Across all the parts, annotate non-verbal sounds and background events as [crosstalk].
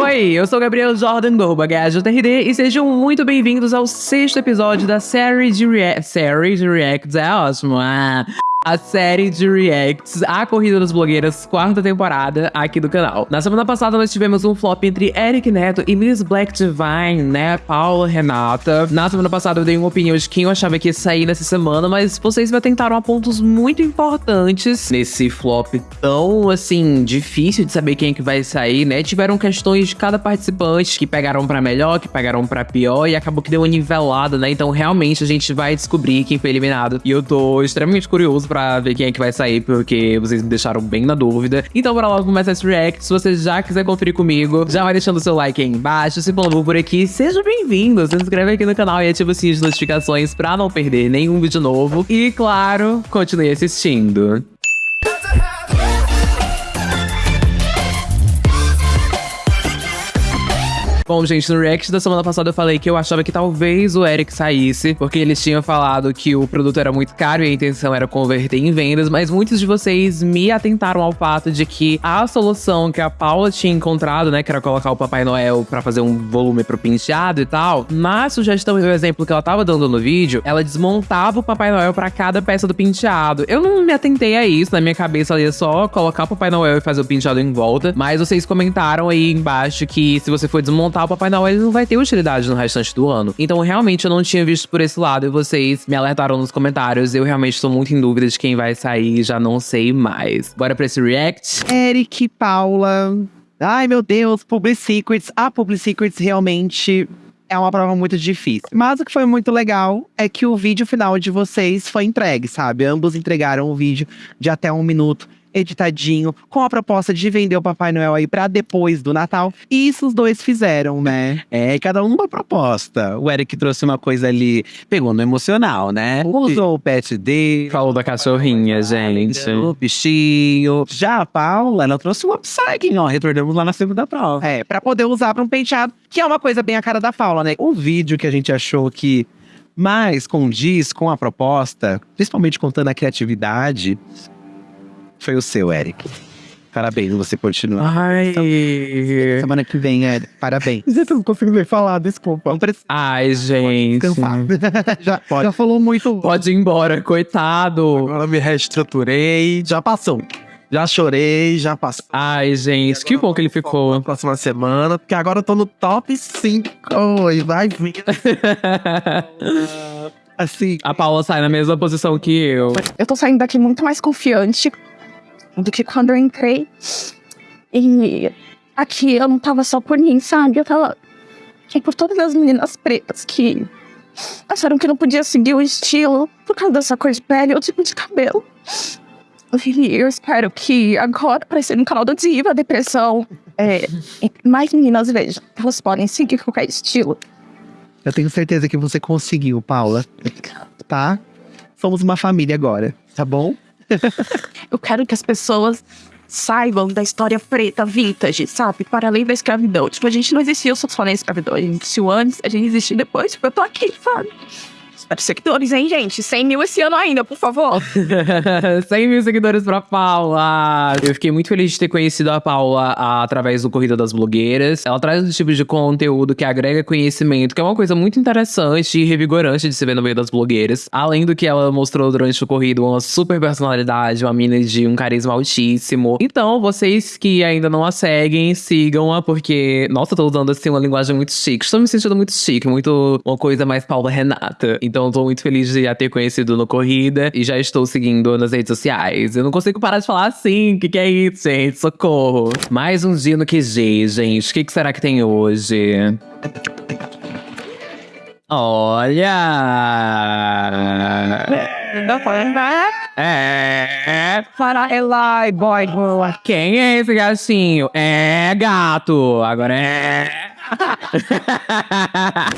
Oi, eu sou Gabriel Jordan do GajoTRD e sejam muito bem-vindos ao sexto episódio da série de Reacts. Série de Reacts é ótimo. Ah a série de reacts A Corrida das Blogueiras, quarta temporada, aqui do canal. Na semana passada nós tivemos um flop entre Eric Neto e Miss Black Divine, né? Paula Renata. Na semana passada eu dei uma opinião de quem eu achava que ia sair nessa semana, mas vocês me atentaram a pontos muito importantes nesse flop tão, assim, difícil de saber quem é que vai sair, né? Tiveram questões de cada participante que pegaram pra melhor, que pegaram pra pior e acabou que deu uma nivelada, né? Então realmente a gente vai descobrir quem foi eliminado. E eu tô extremamente curioso pra ver quem é que vai sair, porque vocês me deixaram bem na dúvida. Então bora logo começar esse react. Se você já quiser conferir comigo, já vai deixando o seu like aí embaixo. Se for por aqui, seja bem-vindo. Se inscreve aqui no canal e ativa o sininho de notificações pra não perder nenhum vídeo novo. E claro, continue assistindo. Bom, gente, no react da semana passada eu falei que eu achava que talvez o Eric saísse, porque eles tinham falado que o produto era muito caro e a intenção era converter em vendas, mas muitos de vocês me atentaram ao fato de que a solução que a Paula tinha encontrado, né, que era colocar o Papai Noel para fazer um volume pro penteado e tal, na sugestão e no exemplo que ela tava dando no vídeo, ela desmontava o Papai Noel para cada peça do penteado. Eu não me atentei a isso, na minha cabeça ali é só colocar o Papai Noel e fazer o penteado em volta, mas vocês comentaram aí embaixo que se você for desmontar o Papai Noel ele não vai ter utilidade no restante do ano. Então, realmente, eu não tinha visto por esse lado e vocês me alertaram nos comentários. Eu realmente estou muito em dúvida de quem vai sair, já não sei mais. Bora pra esse react? Eric, Paula. Ai, meu Deus, Public Secrets. A Public Secrets realmente é uma prova muito difícil. Mas o que foi muito legal é que o vídeo final de vocês foi entregue, sabe? Ambos entregaram o vídeo de até um minuto editadinho, com a proposta de vender o Papai Noel aí pra depois do Natal. E isso os dois fizeram, né? É, cada um uma proposta. O Eric trouxe uma coisa ali, pegou no emocional, né? Usou o pet dele. Falou da cachorrinha, gente. O bichinho. Já a Paula, ela trouxe um upcycling, ó. Retornamos lá na segunda prova. É, pra poder usar pra um penteado, que é uma coisa bem a cara da Paula, né? O vídeo que a gente achou que mais condiz com a proposta, principalmente contando a criatividade, foi o seu, Eric. Parabéns, você continua. Ai. Semana que vem, Eric. Parabéns. Já não consigo nem falar, desculpa. Não precisa. Ai, gente. já, já falou muito. Pode ir embora, coitado. Agora me reestruturei. Já passou. Já chorei, já passou. Ai, gente, que bom que ele ficou. Na próxima semana, porque agora eu tô no top 5 e vai vir. [laughs] assim. A Paula sai na mesma posição que eu. Eu tô saindo daqui muito mais confiante do que quando eu entrei. E aqui eu não tava só por mim, sabe? Eu tava aqui por todas as meninas pretas que acharam que não podia seguir o estilo por causa dessa cor de pele ou tipo de cabelo. E eu espero que agora, aparecer no canal da Diva, Depressão, é, mais meninas vejam. Elas podem seguir qualquer estilo. Eu tenho certeza que você conseguiu, Paula. Tá? Somos uma família agora, tá bom? [laughs] Eu quero que as pessoas saibam da história preta, vintage, sabe? Para além da escravidão. Tipo, a gente não existiu só na escravidão. A gente existiu antes, a gente existiu depois. Tipo, eu tô aqui, sabe? Espero seguidores, hein, gente? 100 mil esse ano ainda, por favor. [laughs] 100 mil seguidores pra Paula. Eu fiquei muito feliz de ter conhecido a Paula através do Corrida das Blogueiras. Ela traz um tipo de conteúdo que agrega conhecimento, que é uma coisa muito interessante e revigorante de se ver no meio das blogueiras. Além do que ela mostrou durante o corrido, uma super personalidade, uma mina de um carisma altíssimo. Então, vocês que ainda não a seguem, sigam-a, porque, nossa, tô usando assim uma linguagem muito chique. Estou me sentindo muito chique, muito uma coisa mais Paula Renata. Então, então, tô muito feliz de a ter conhecido no Corrida e já estou seguindo nas redes sociais. Eu não consigo parar de falar assim. O que, que é isso, gente? Socorro. Mais um dia no QG, gente. O que, que será que tem hoje? Olha! É. Para Eli, boy, boa. Quem é esse gatinho? É gato. Agora é.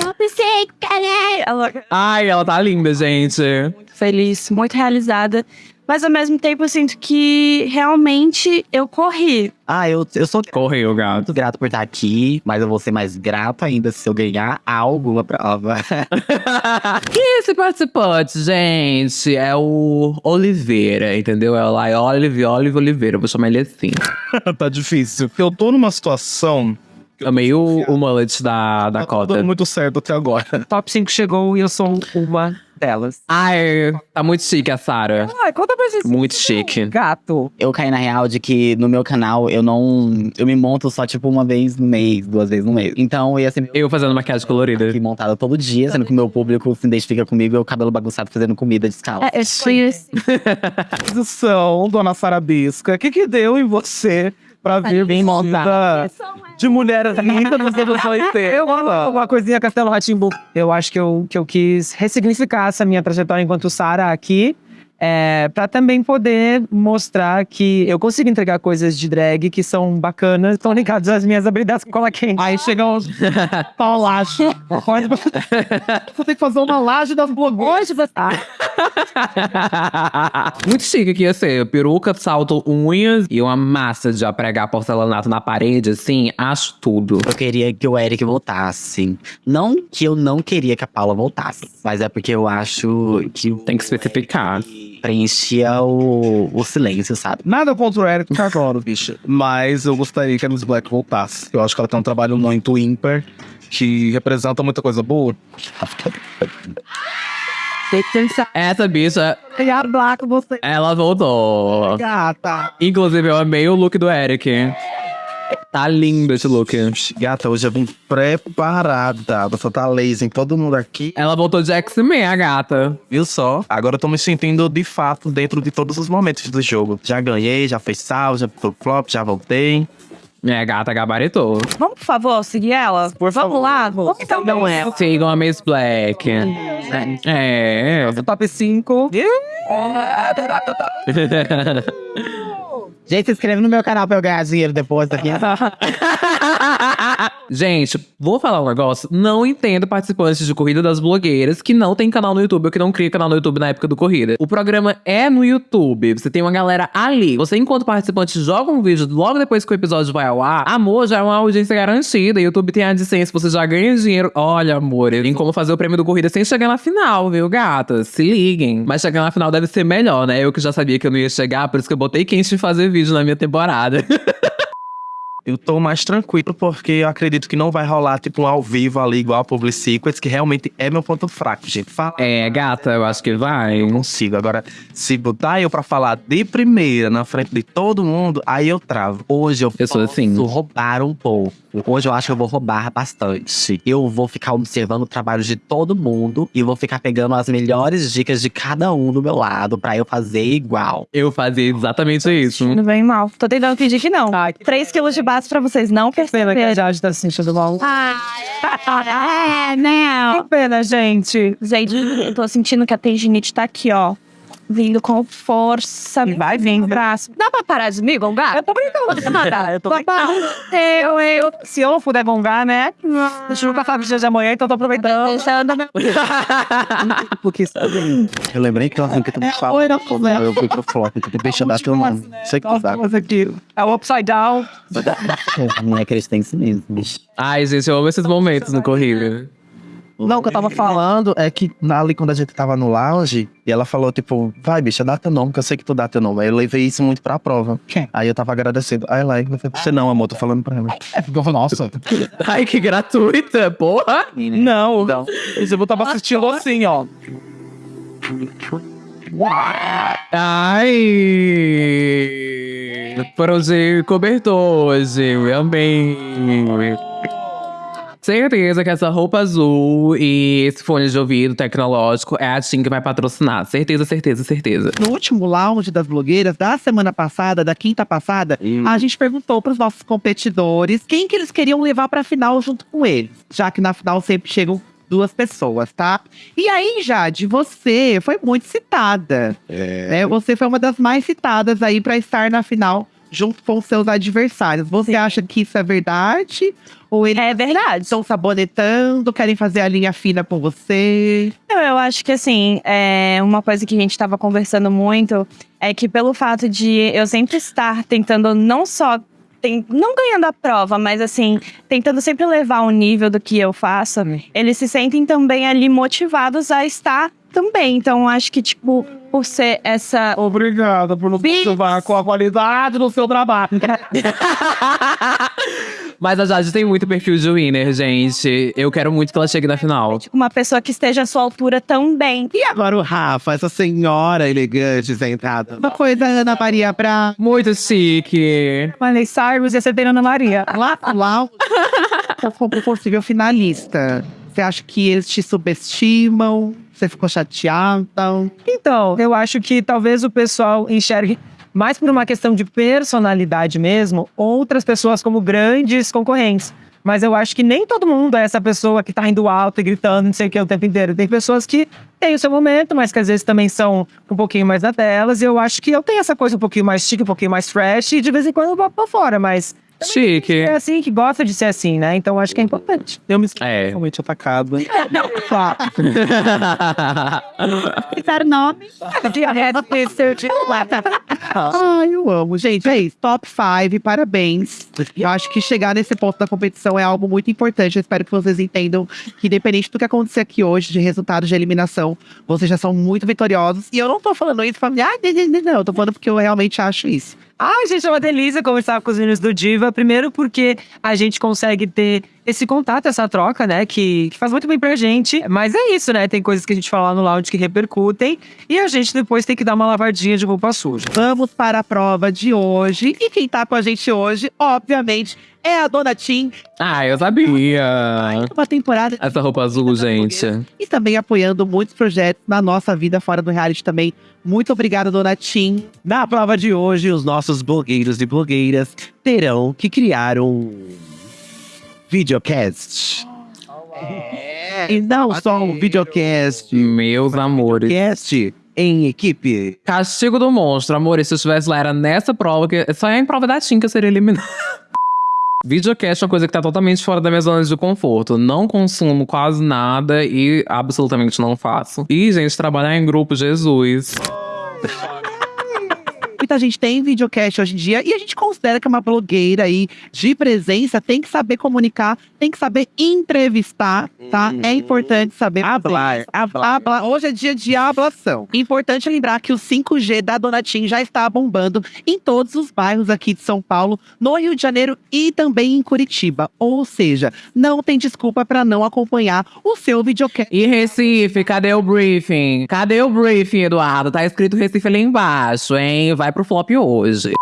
Eu pensei, caralho. Ai, ela tá linda, gente. Muito feliz, muito realizada. Mas ao mesmo tempo eu sinto que realmente eu corri. Ah, eu, eu sou Correu, gato. muito grato por estar aqui, mas eu vou ser mais grato ainda se eu ganhar alguma prova. [laughs] e esse participante, gente, é o Oliveira, entendeu? É lá, é Olive, Olive Oliveira. Eu vou chamar ele assim. [laughs] tá difícil. Eu tô numa situação Amei o, o mullet da, da Tá cota. dando muito certo até agora. [laughs] Top 5 chegou e eu sou uma delas. Ai, tá muito chique a Sarah. Ai, conta pra gente. Muito chique. Gato. Eu caí na real de que no meu canal eu não. Eu me monto só tipo uma vez no mês, duas vezes no mês. Então eu ia ser Eu fazendo maquiagem colorida. aqui montada todo dia, sendo que o meu público se identifica comigo, eu cabelo bagunçado fazendo comida descalço. É, eu assim. [laughs] Posição, dona Sarabisca. O que que deu em você pra vir bem montada. de mulher linda nos anos 80? Eu uma coisinha Castelo Ratimbu. Eu acho que eu, que eu quis ressignificar essa minha trajetória enquanto Sara aqui. É, para também poder mostrar que eu consigo entregar coisas de drag que são bacanas, estão ligadas às minhas habilidades com cola quente. Aí chega uns [laughs] paulache. Você tem que fazer uma laje das blogueiras. Você. [laughs] Muito chique que ia ser. Peruca, salto, unhas e uma massa de pregar porcelanato na parede, assim. Acho tudo. Eu queria que o Eric voltasse. Não que eu não queria que a Paula voltasse, mas é porque eu acho que Tem que especificar. Preenchia o, o silêncio, sabe? Nada contra o Eric, adoro, bicha. Mas eu gostaria que a Miss Black voltasse. Eu acho que ela tem um trabalho muito ímpar, que representa muita coisa boa. Essa bicha, a Black, você. ela voltou. Gata. Inclusive, eu amei o look do Eric. Tá lindo esse look. Gata, hoje eu vim preparada. Você tá lazy em todo mundo aqui. Ela voltou de X-Men, a gata. Viu só? Agora eu tô me sentindo de fato dentro de todos os momentos do jogo. Já ganhei, já fez sal, já foi flop, já voltei. É, gata gabaritou. Vamos, por favor, seguir ela? Por Vamos lá? Vamos então. Não é. Sigam a Miss Black. É. Top 5. [laughs] [laughs] Gente, se inscreve no meu canal pra eu ganhar dinheiro depois [laughs] Gente, vou falar um negócio. Não entendo participantes de Corrida das Blogueiras que não tem canal no YouTube ou que não cria canal no YouTube na época do Corrida. O programa é no YouTube. Você tem uma galera ali. Você, enquanto participante, joga um vídeo logo depois que o episódio vai ao ar. Amor, já é uma audiência garantida. YouTube tem a AdSense, você já ganha dinheiro. Olha, amor, tem como fazer o prêmio do Corrida sem chegar na final, viu, gata? Se liguem. Mas chegar na final deve ser melhor, né? Eu que já sabia que eu não ia chegar, por isso que eu botei quente de fazer vídeo na minha temporada. [laughs] Eu tô mais tranquilo porque eu acredito que não vai rolar, tipo, um ao vivo ali, igual a Public Secrets, que realmente é meu ponto fraco, gente. Fala. é, gata, eu acho que vai. Eu consigo. Agora, se botar eu pra falar de primeira, na frente de todo mundo, aí eu travo. Hoje eu, Eu sou posso assim. roubar um pouco. Hoje eu acho que eu vou roubar bastante. Eu vou ficar observando o trabalho de todo mundo e vou ficar pegando as melhores dicas de cada um do meu lado pra eu fazer igual. Eu fazia exatamente isso. Não bem mal. Tô tentando fingir que não. Ai, que 3 quilos de base pra vocês não pena que a perceberem. Jade tá se sentindo mal. Ah, é, não. Que pena, gente. Gente, eu tô sentindo que a tendinite tá aqui, ó. Vindo com força. E vai vir. braço. Dá pra parar de me gongar? Eu tô brincando. [laughs] Eu tô brincando. Eu, eu. Se eu não puder gongar, né? Deixa eu passar o dia de amanhã, então tô aproveitando. Deixando meu... Porque sabe, eu lembrei que eu arranquei tudo É, oi, não, problema. Eu fui pro flop, eu deixa dar teu nome. Sei que aqui. É o upside down. Não [laughs] é crescente mesmo, bicho. Ai, gente, eu amo esses momentos no corrida. Não, o que eu tava falando é que ali quando a gente tava no lounge, e ela falou, tipo, vai, bicha, dá teu nome, que eu sei que tu dá teu nome. Aí eu levei isso muito pra prova. Quem? Aí eu tava agradecendo. Aí pra você não, amor, tô falando pra ela. É, porque eu falo, nossa. [laughs] Ai, que gratuita, porra! Não. Não. Eu tava assistindo assim, ó. Ai! Foram de cobertor hoje, eu amei. Certeza que essa roupa azul e esse fone de ouvido tecnológico é a Tim que vai patrocinar. Certeza, certeza, certeza. No último lounge das blogueiras da semana passada, da quinta passada, a gente perguntou para os nossos competidores quem que eles queriam levar para a final junto com eles, já que na final sempre chegam duas pessoas, tá? E aí, Jade, você foi muito citada. né? Você foi uma das mais citadas aí para estar na final junto com seus adversários. Você acha que isso é verdade? Ou eles É verdade. estão sabonetando, querem fazer a linha fina com você? Eu, eu acho que assim, é uma coisa que a gente estava conversando muito é que pelo fato de eu sempre estar tentando não só tem- não ganhando a prova, mas assim, tentando sempre levar o nível do que eu faço, eles se sentem também ali motivados a estar também. Então, acho que, tipo, por ser essa. Obrigada por nos Bis. motivar com a qualidade do seu trabalho. [laughs] Mas a Jade tem muito perfil de winner, gente. Eu quero muito que ela chegue na final. Uma pessoa que esteja à sua altura também. E agora o Rafa, essa senhora elegante sentada. Uma coisa, Ana Maria, pra Muito chique. Miley Cyrus e a Ana Maria. lá, lá [laughs] como possível finalista. Você acha que eles te subestimam? Você ficou chateada? Então, eu acho que talvez o pessoal enxergue mais por uma questão de personalidade mesmo, outras pessoas como grandes concorrentes. Mas eu acho que nem todo mundo é essa pessoa que tá indo alto e gritando, não sei o que, o tempo inteiro. Tem pessoas que têm o seu momento, mas que às vezes também são um pouquinho mais na delas. E eu acho que eu tenho essa coisa um pouquinho mais chique, um pouquinho mais fresh, e de vez em quando eu vou pra fora, mas Chique. é assim, que gosta de ser assim, né? Então acho que é importante. Eu me sinto É. realmente atacado. hein? [laughs] Citar [laughs] nome. Ai, eu amo. Gente, é isso. Top 5, parabéns. Eu acho que chegar nesse ponto da competição é algo muito importante. Eu espero que vocês entendam que, independente do que acontecer aqui hoje, de resultados de eliminação, vocês já são muito vitoriosos. E eu não tô falando isso pra mim, ah, não, não, não, não. Eu tô falando porque eu realmente acho isso. Ai, gente, é uma delícia conversar com os meninos do Diva. Primeiro porque a gente consegue ter esse contato, essa troca, né? Que, que faz muito bem pra gente. Mas é isso, né? Tem coisas que a gente fala lá no lounge que repercutem. E a gente depois tem que dar uma lavadinha de roupa suja. Vamos para a prova de hoje. E quem tá com a gente hoje, obviamente, é a Dona Tim. Ah, eu sabia. Uma temporada Essa roupa azul, gente. e também apoiando muitos projetos na nossa vida fora do reality também. Muito obrigada, Dona Tim. Na prova de hoje, os nossos blogueiros e blogueiras terão que criar um videocast. É. E não só um videocast, Meus amores. cast em equipe. Castigo do monstro, amor. Se eu estivesse lá, era nessa prova, que só é em prova da Tim que eu seria eliminada. [laughs] Videocast é uma coisa que tá totalmente fora da minha zona de conforto. Não consumo quase nada e absolutamente não faço. E, gente, trabalhar em grupo, Jesus. [laughs] Muita gente tem videocast hoje em dia e a gente considera que uma blogueira aí de presença tem que saber comunicar, tem que saber entrevistar, tá? É importante saber. Hablar, hablar. Habla- Hoje é dia de hablação. Importante lembrar que o 5G da Donatim já está bombando em todos os bairros aqui de São Paulo, no Rio de Janeiro e também em Curitiba. Ou seja, não tem desculpa para não acompanhar o seu videocast. E Recife, cadê o briefing? Cadê o briefing, Eduardo? Tá escrito Recife ali embaixo, hein? Vai pro flop hoje.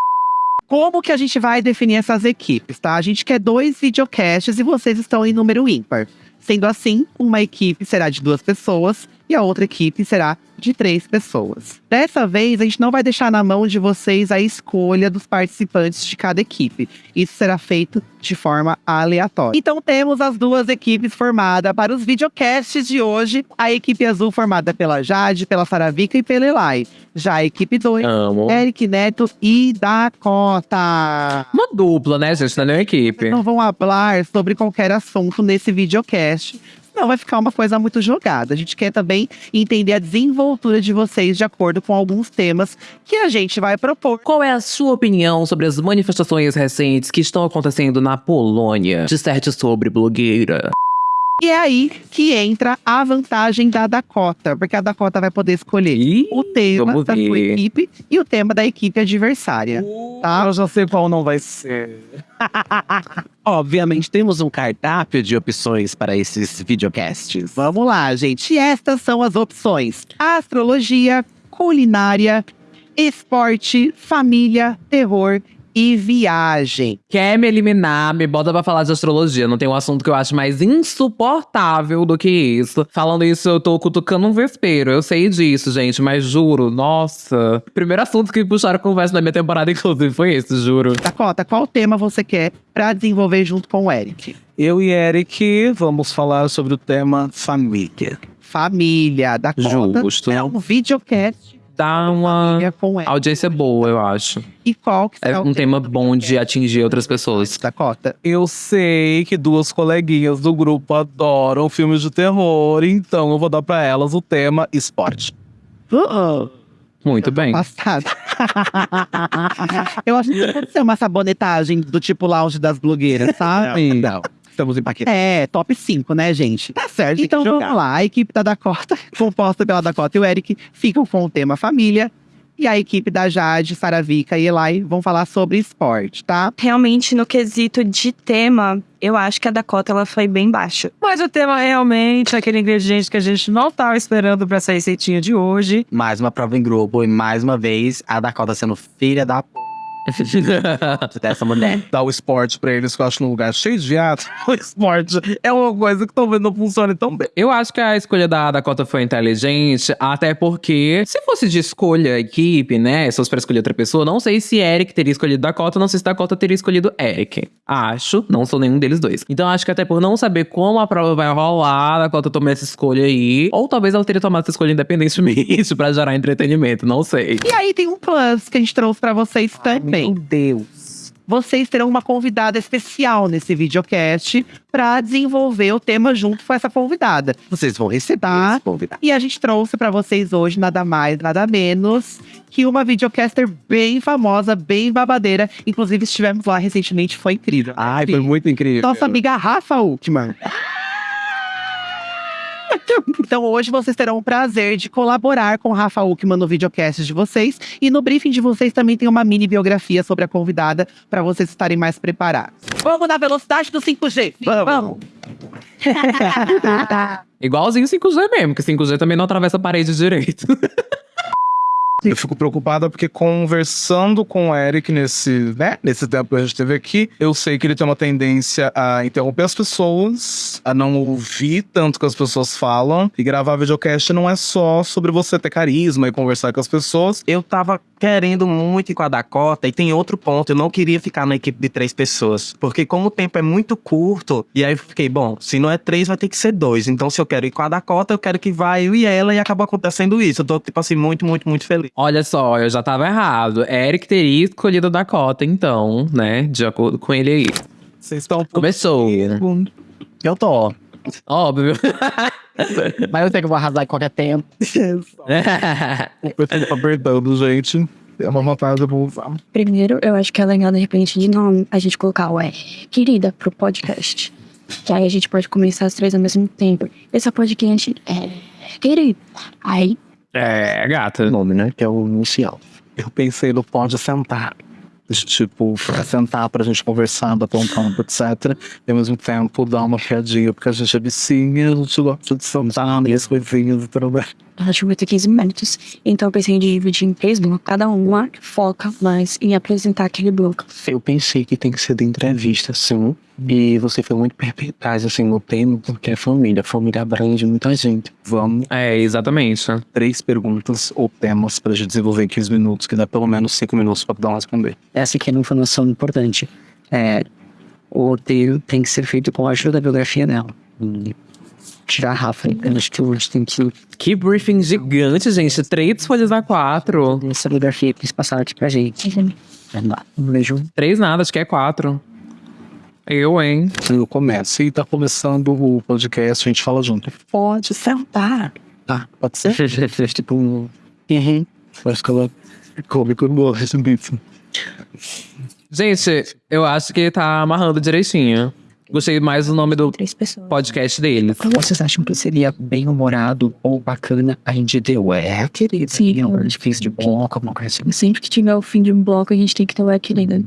Como que a gente vai definir essas equipes, tá? A gente quer dois videocasts e vocês estão em número ímpar. Sendo assim, uma equipe será de duas pessoas e a outra equipe será de três pessoas. Dessa vez, a gente não vai deixar na mão de vocês a escolha dos participantes de cada equipe. Isso será feito de forma aleatória. Então temos as duas equipes formadas para os videocasts de hoje. A equipe azul formada pela Jade, pela Saravica e pela Elai. Já a equipe 2, Amo. Eric Neto e Dakota. Uma dupla, né, gente? Não é nem uma equipe. Não vão falar sobre qualquer assunto nesse videocast. Senão vai ficar uma coisa muito jogada. A gente quer também entender a desenvoltura de vocês de acordo com alguns temas que a gente vai propor. Qual é a sua opinião sobre as manifestações recentes que estão acontecendo na Polônia? Disserte sobre blogueira. E é aí que entra a vantagem da Dakota, porque a Dakota vai poder escolher Ih, o tema da sua equipe e o tema da equipe adversária. Tá? Eu já sei qual não vai ser. [laughs] Obviamente, temos um cardápio de opções para esses videocasts. Vamos lá, gente. E estas são as opções: astrologia, culinária, esporte, família, terror e viagem. Quer me eliminar, me bota pra falar de astrologia. Não tem um assunto que eu acho mais insuportável do que isso. Falando isso, eu tô cutucando um vespeiro. Eu sei disso, gente, mas juro, nossa. Primeiro assunto que puxaram conversa na minha temporada, [laughs] inclusive, foi esse, juro. Dakota, qual tema você quer pra desenvolver junto com o Eric? Eu e Eric vamos falar sobre o tema família. Família, Dakota. Justo. É um videocast Dá uma audiência boa, eu acho. E qual que É o um tema bom de atingir outras pessoas. Dakota? Eu sei que duas coleguinhas do grupo adoram filmes de terror, então eu vou dar pra elas o tema esporte. Uh-uh. Muito bem. Passado. [laughs] Eu acho que pode ser uma sabonetagem do tipo lounge das blogueiras, sabe? Não, estamos em paquete. É, top 5, né, gente? Tá certo, Então vamos lá, a equipe da Dakota, [laughs] composta pela Dakota e o Eric, ficam com o tema família. E a equipe da Jade, Saravica e Eli vão falar sobre esporte, tá? Realmente, no quesito de tema, eu acho que a Dakota ela foi bem baixa. Mas o tema realmente é aquele ingrediente que a gente não tava esperando pra essa receitinha de hoje. Mais uma prova em grupo e mais uma vez a Dakota sendo filha da p. dessa mulher. Dar o esporte pra eles, que eu acho num lugar cheio de viado. [laughs] O esporte é uma coisa que talvez não funcione tão bem. Eu acho que a escolha da Dakota foi inteligente, até porque se fosse de escolha a equipe, né? Se fosse pra escolher outra pessoa, não sei se Eric teria escolhido Dakota, não sei se Dakota teria escolhido Eric. Acho, não sou nenhum deles dois. Então acho que até por não saber como a prova vai rolar, a Dakota tomou essa escolha aí. Ou talvez ela teria tomado essa escolha independentemente [laughs] pra gerar entretenimento, não sei. E aí tem um plus que a gente trouxe pra vocês também. Meu Deus. Vocês terão uma convidada especial nesse videocast pra desenvolver o tema junto com essa convidada. Vocês vão receber Tá. esse convidado. E a gente trouxe pra vocês hoje nada mais, nada menos que uma videocaster bem famosa, bem babadeira. Inclusive estivemos lá recentemente, foi incrível. Ai, foi muito incrível. Nossa amiga Rafa Uckman. [laughs] Então hoje vocês terão o prazer de colaborar com Rafa Uckman no videocast de vocês. E no briefing de vocês também tem uma mini biografia sobre a convidada para vocês estarem mais preparados. Vamos na velocidade do 5G. Vamos. [laughs] Igualzinho 5G mesmo, que 5G também não atravessa a parede direito. [laughs] Eu fico preocupada porque conversando com o Eric nesse, né, nesse tempo que a gente teve aqui, eu sei que ele tem uma tendência a interromper as pessoas, a não ouvir tanto que as pessoas falam. E gravar videocast não é só sobre você ter carisma e conversar com as pessoas. Eu tava querendo muito ir com a Dakota e tem outro ponto, eu não queria ficar na equipe de três pessoas. Porque como o tempo é muito curto, e aí eu fiquei, bom, se não é três, vai ter que ser dois. Então se eu quero ir com a Dakota, eu quero que vá eu e ela e acabou acontecendo isso. Eu tô, tipo assim, muito, muito, muito feliz. Olha só, eu já tava errado. Eric teria escolhido a Dakota, então, né? De acordo com ele aí. Vocês estão Começou. Eu tô. Óbvio. [laughs] [laughs] Mas eu sei que eu vou arrasar em qualquer tempo. Eu tô apertando, gente. É uma vontade, eu vou usar. Primeiro, eu acho que é legal, de repente, de nome, a gente colocar o é querida pro podcast. Que aí a gente pode começar as três ao mesmo tempo. Esse é o podcast é querida. Aí, é, gata. nome, né? Que é o inicial. Eu pensei no pode sentar. Tipo, sentar pra gente conversar, bater um papo, etc. E ao mesmo tempo dar uma piadinha, porque a gente é vicinha, a gente gosta de sentar nessas coisinhas e tudo bem. Ela tinha 15 minutos. Então eu pensei em dividir em três blocos. Cada uma foca mais em apresentar aquele bloco. Eu pensei que tem que ser de entrevista, sim. E você foi muito perspicaz, assim, no tema, porque é família. Família abrange muita gente. Vamos. É, exatamente. Três perguntas ou temas pra gente desenvolver em 15 minutos, que dá pelo menos 5 minutos pra dar uma responder. essa aqui é uma informação importante. É, o roteiro tem que ser feito com a ajuda da biografia dela. E tirar a Rafa. Eu acho que a gente tem que Que briefing gigante, gente. Três folhas a quatro. essa biografia que eles passaram aqui pra gente. Um beijo. Três nada, acho que é quatro. Eu, hein? Eu começo. E tá começando o podcast, a gente fala junto. Pode sentar. Tá, pode ser? [laughs] tipo, um- Uhum. Acho que ela come quando morre, isso. Gente, eu acho que tá amarrando direitinho. Gostei mais do nome do Três pessoas. podcast deles. Vocês acham que seria bem humorado ou bacana a gente ter o é, querido? Sim. um difícil de bloco, alguma coisa assim, Sempre que tiver o fim de um bloco, a gente tem que ter o é querida.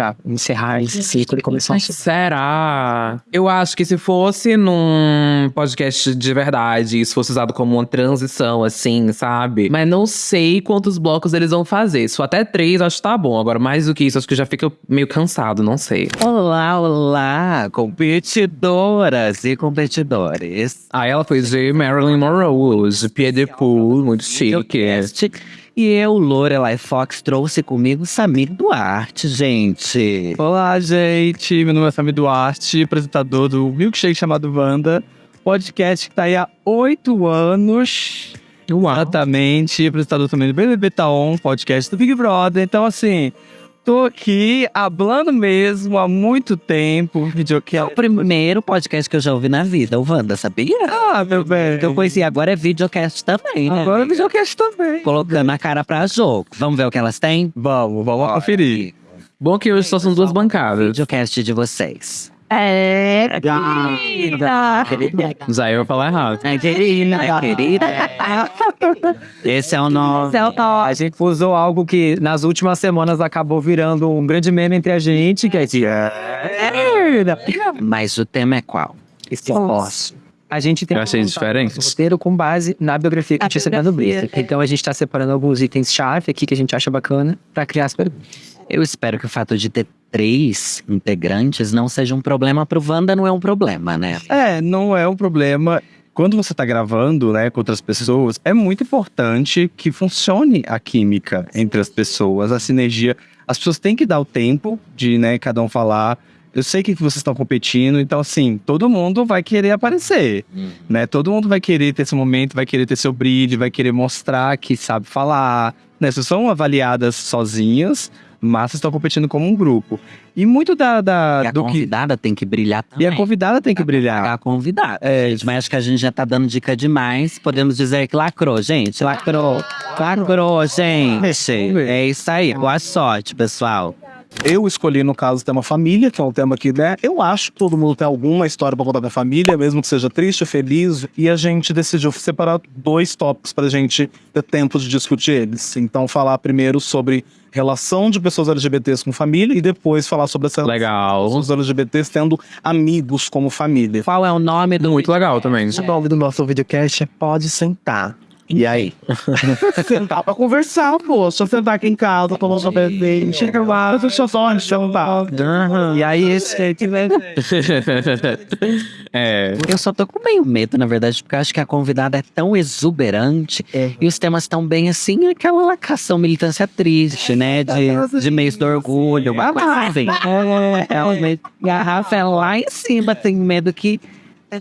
Pra encerrar esse ciclo e começar um Será? Eu acho que se fosse num podcast de verdade, isso fosse usado como uma transição, assim, sabe? Mas não sei quantos blocos eles vão fazer. Se for até três, acho que tá bom. Agora, mais do que isso, acho que já fica meio cansado, não sei. Olá, olá, competidoras e competidores. Ah, ela foi de Marilyn Monroe, de Pied de Pool, muito chique. E eu, Lorelai Fox, trouxe comigo Samir Duarte, gente. Olá, gente. Meu nome é Samir Duarte, apresentador do Milkshake chamado Wanda. Podcast que tá aí há oito anos. Exatamente. Apresentador também do BBB Taon, podcast do Big Brother. Então, assim, tô aqui hablando mesmo há muito tempo. Vídeo que É o primeiro podcast que eu já ouvi na vida, o Wanda, sabia? Ah, meu bem. Que eu conheci agora é videocast também, né? Agora é videocast também. Colocando a cara pra jogo. Vamos ver o que elas têm? Vamos, vamos conferir. Bom que hoje só são duas bancadas. Videocast de vocês. É, querida. Já eu vou falar errado. É querida, é querida. Esse é o nome. A gente usou algo que nas últimas semanas acabou virando um grande meme entre a gente, que é de. Mas o tema é qual? Esse posso. A gente tem Eu achei um diferente. roteiro com base na biografia que A gente recebeu no biografia, Blister. Então a gente tá separando alguns itens-chave aqui que a gente acha bacana pra criar as perguntas. Eu espero que o fato de ter três integrantes não seja um problema pro Wanda, não é um problema, né? É, não é um problema. Quando você tá gravando, né, com outras pessoas, é muito importante que funcione a química entre as pessoas, a sinergia. As pessoas têm que dar o tempo de, né, cada um falar. Eu sei que vocês estão competindo, então assim, todo mundo vai querer aparecer, né? Todo mundo vai querer ter esse momento, vai querer ter seu brilho, vai querer mostrar que sabe falar, né? Vocês são avaliadas sozinhas, mas vocês estão competindo como um grupo. E muito da, da E a do que convidada tem que brilhar e também. a convidada tem que brilhar. A convidada. É, Mas acho que a gente já tá dando dica demais. Podemos dizer que lacrou, gente. Lacrou. Lacrou, gente. É isso aí. Boa sorte, pessoal. Eu escolhi, no caso, o tema família, que é um tema que, né, eu acho que todo mundo tem alguma história pra contar da família, mesmo que seja triste, feliz. E a gente decidiu separar dois tópicos pra gente ter tempo de discutir eles. Então, falar primeiro sobre relação de pessoas LGBTs com família e depois falar sobre essa Legal. pessoas LGBTs tendo amigos como família. Qual é o nome do. Muito legal também. O nome do nosso videocast é Pode Sentar. E aí? Sentar pra conversar, pô. Só sentar aqui em casa, tomar um sorvete. Chega lá, deixa eu só sentar. E aí, esse é. Eu só tô com meio medo, na verdade, porque eu acho que a convidada é tão exuberante e os temas estão bem assim, aquela lacação militância triste, né? De, de mês do orgulho. Mas, assim, é, é mês- garrafa é lá em cima, tem medo que.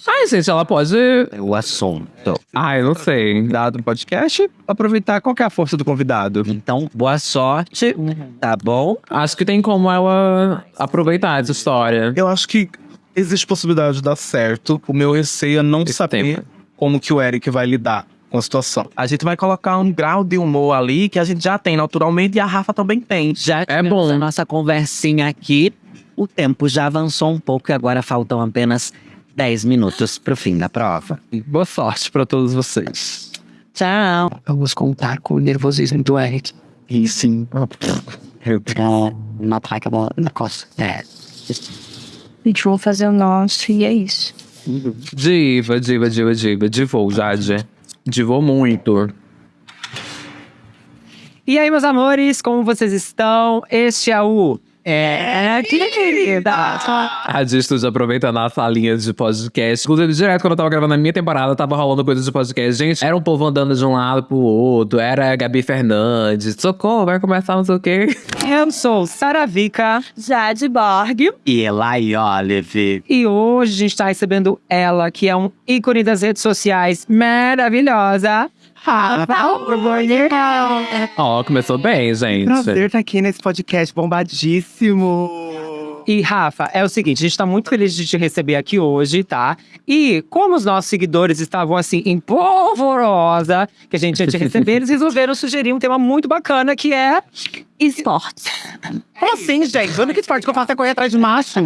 Ai, gente, ela pode. É o assunto. Ai, não sei. dado o podcast, aproveitar qual que é a força do convidado. Então, boa sorte, tá bom? Acho que tem como ela aproveitar essa história. Eu acho que existe possibilidade de dar certo. O meu receio é não Esse saber tempo. como que o Eric vai lidar com a situação. A gente vai colocar um grau de humor ali que a gente já tem naturalmente e a Rafa também tem. Já É bom. a nossa conversinha aqui. O tempo já avançou um pouco e agora faltam apenas 10 minutos pro fim da prova. Boa sorte pra todos vocês. Tchau. Vamos contar com o nervosismo do Eric. E sim. Uma placa na costa. É. Gente, vou fazer o nosso e é isso. Diva, diva, diva, diva. Divou, Jade. Divou muito. E aí, meus amores, como vocês estão? Este é o. É, querida. A Di Studio aproveitando a salinha de podcast. Inclusive, direto quando eu tava gravando a minha temporada, tava rolando coisas de podcast. Gente, era um povo andando de um lado pro outro. Era a Gabi Fernandes. Socorro, vai começar não sei o quê. Eu sou Saravica Jade Borg. E Eli Olive. e hoje a gente tá recebendo ela, que é um ícone das redes sociais maravilhosa. Ó, começou bem, gente. Prazer estar aqui nesse podcast bombadíssimo. E Rafa, é o seguinte, a gente tá muito feliz de te receber aqui hoje, tá? E como os nossos seguidores estavam assim em polvorosa, que a gente ia te receber, eles resolveram sugerir um tema muito bacana que é Esportes. Como assim, gente? O único esporte que eu faço é correr atrás de macho.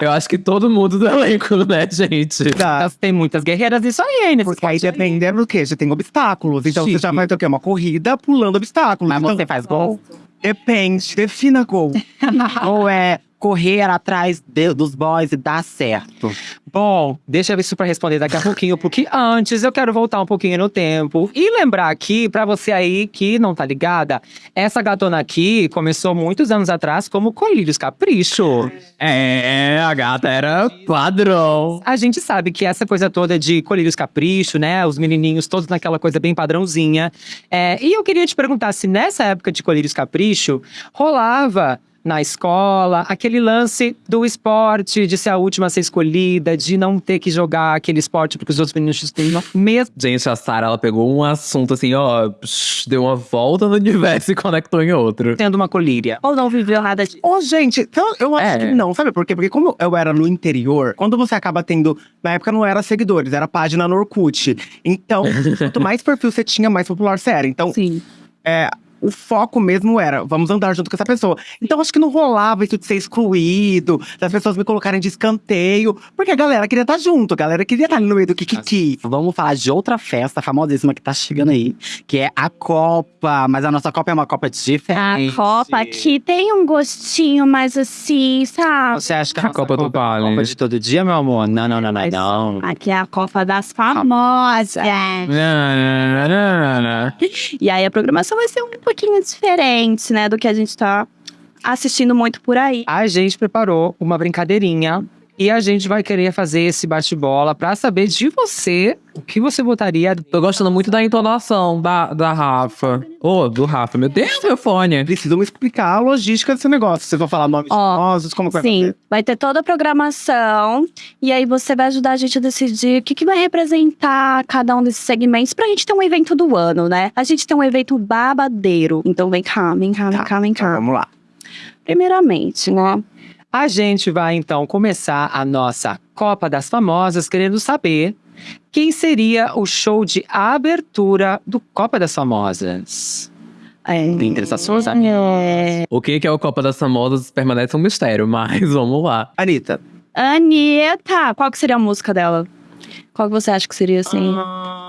Eu acho que todo mundo do elenco, né, gente? Elas têm muitas guerreiras nisso aí, hein? nesse Porque aí esporte. depende do quê? Já tem obstáculos. Então você já vai ter o quê? Uma corrida pulando obstáculos. Mas Então, você faz gol? Depende. Defina gol. [laughs] Ou é correr atrás de- dos boys e dar certo. Bom, deixa eu ver isso pra responder daqui a pouquinho, porque antes eu quero voltar um pouquinho no tempo e lembrar aqui, pra você aí que não tá ligada, essa gatona aqui começou muitos anos atrás como Colírios Capricho. É, a gata era padrão. A gente sabe que essa coisa toda de Colírios Capricho, né? Os menininhos todos naquela coisa bem padrãozinha. É, e eu queria te perguntar se nessa época de Colírios Capricho rolava na escola aquele lance do esporte, de ser a última a ser escolhida, de não ter que jogar aquele esporte porque os outros meninos têm mesmo. Gente, a Sarah, ela pegou um assunto assim, ó, psh, deu uma volta no universo e conectou em outro. Tendo uma colíria. Ou não viveu nada disso. Ô, gente, então, eu acho É. que não, sabe por quê? Porque como eu era no interior, quando você acaba tendo. Na época não era seguidores, era página no Orkut. Então, [laughs] quanto mais perfil você tinha, mais popular você era. Então, Sim. é, o foco mesmo era, vamos andar junto com essa pessoa. Então acho que não rolava isso de ser excluído, das pessoas me colocarem de escanteio, porque a galera queria estar junto, a galera queria estar ali no meio do Kikiki. Vamos falar de outra festa famosíssima que tá chegando aí, que é a Copa. Mas a nossa Copa é uma Copa A diferente. Copa aqui tem um gostinho mais assim, sabe? Você acha que a, A nossa Copa do Vale. Copa de todo dia, meu amor? Não, não, não, não, não. Aqui é a Copa das Famosas. E aí a programação vai ser um pouquinho diferente, né, do que a gente tá assistindo muito por aí. A gente preparou uma brincadeirinha e a gente vai querer fazer esse bate-bola pra saber de você o que você votaria. Tô gostando muito da entonação da, da Rafa. Ô, do Rafa. Meu Deus, meu fone. Precisam me explicar a logística desse negócio. Vocês vão falar nomes Ó, famosos, como que vai Sim, fazer? vai ter toda a programação e aí você vai ajudar a gente a decidir o que, que vai representar cada um desses segmentos pra gente ter um evento do ano, né? A gente tem um evento babadeiro. Então vem cá, vem cá, vem Tá, cá, vem Então, cá. vamos lá. Primeiramente, né? A gente vai então começar a nossa Copa das Famosas querendo saber quem seria o show de abertura do Copa das Famosas. É, Tem interessações? é, O que que é o Copa das Famosas permanece um mistério, mas [laughs] vamos lá. Anitta. Anitta, qual que seria a música dela? Qual que você acha que seria assim?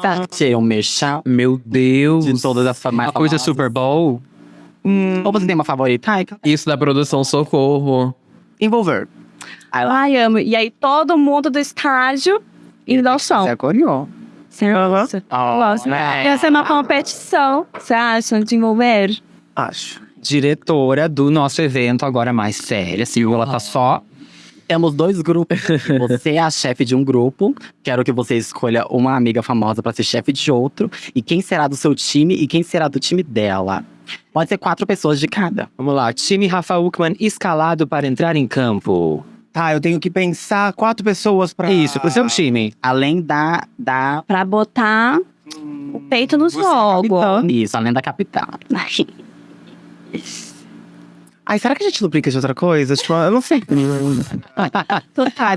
Tá. Ser um merchan Meu Deus. de todas as famosas. Uma coisa Super Bowl. Ou você tem uma favorita? Ai, Isso da produção Socorro. Envolver. Ai, amo. E aí todo mundo do estágio indo ao som. Zé Coriol. Nossa. Nossa. né? Ia ser uma competição. Você acha? De envolver? Acho. Diretora do nosso evento, agora mais séria. Assim, ela tá só. Temos dois grupos. [laughs] Você é a chefe de um grupo. Quero que você escolha uma amiga famosa pra ser chefe de outro. E quem será do seu time e quem será do time dela. Pode ser quatro pessoas de cada. Vamos lá, time Rafa Uckman escalado para entrar em campo. Tá, eu tenho que pensar quatro pessoas pra. Isso, pro seu time. Além da. da Pra botar o peito no jogo. isso, além da capital. [laughs] Ai, será que a gente não brinca de outra coisa? Tipo, eu não sei. [laughs] Total.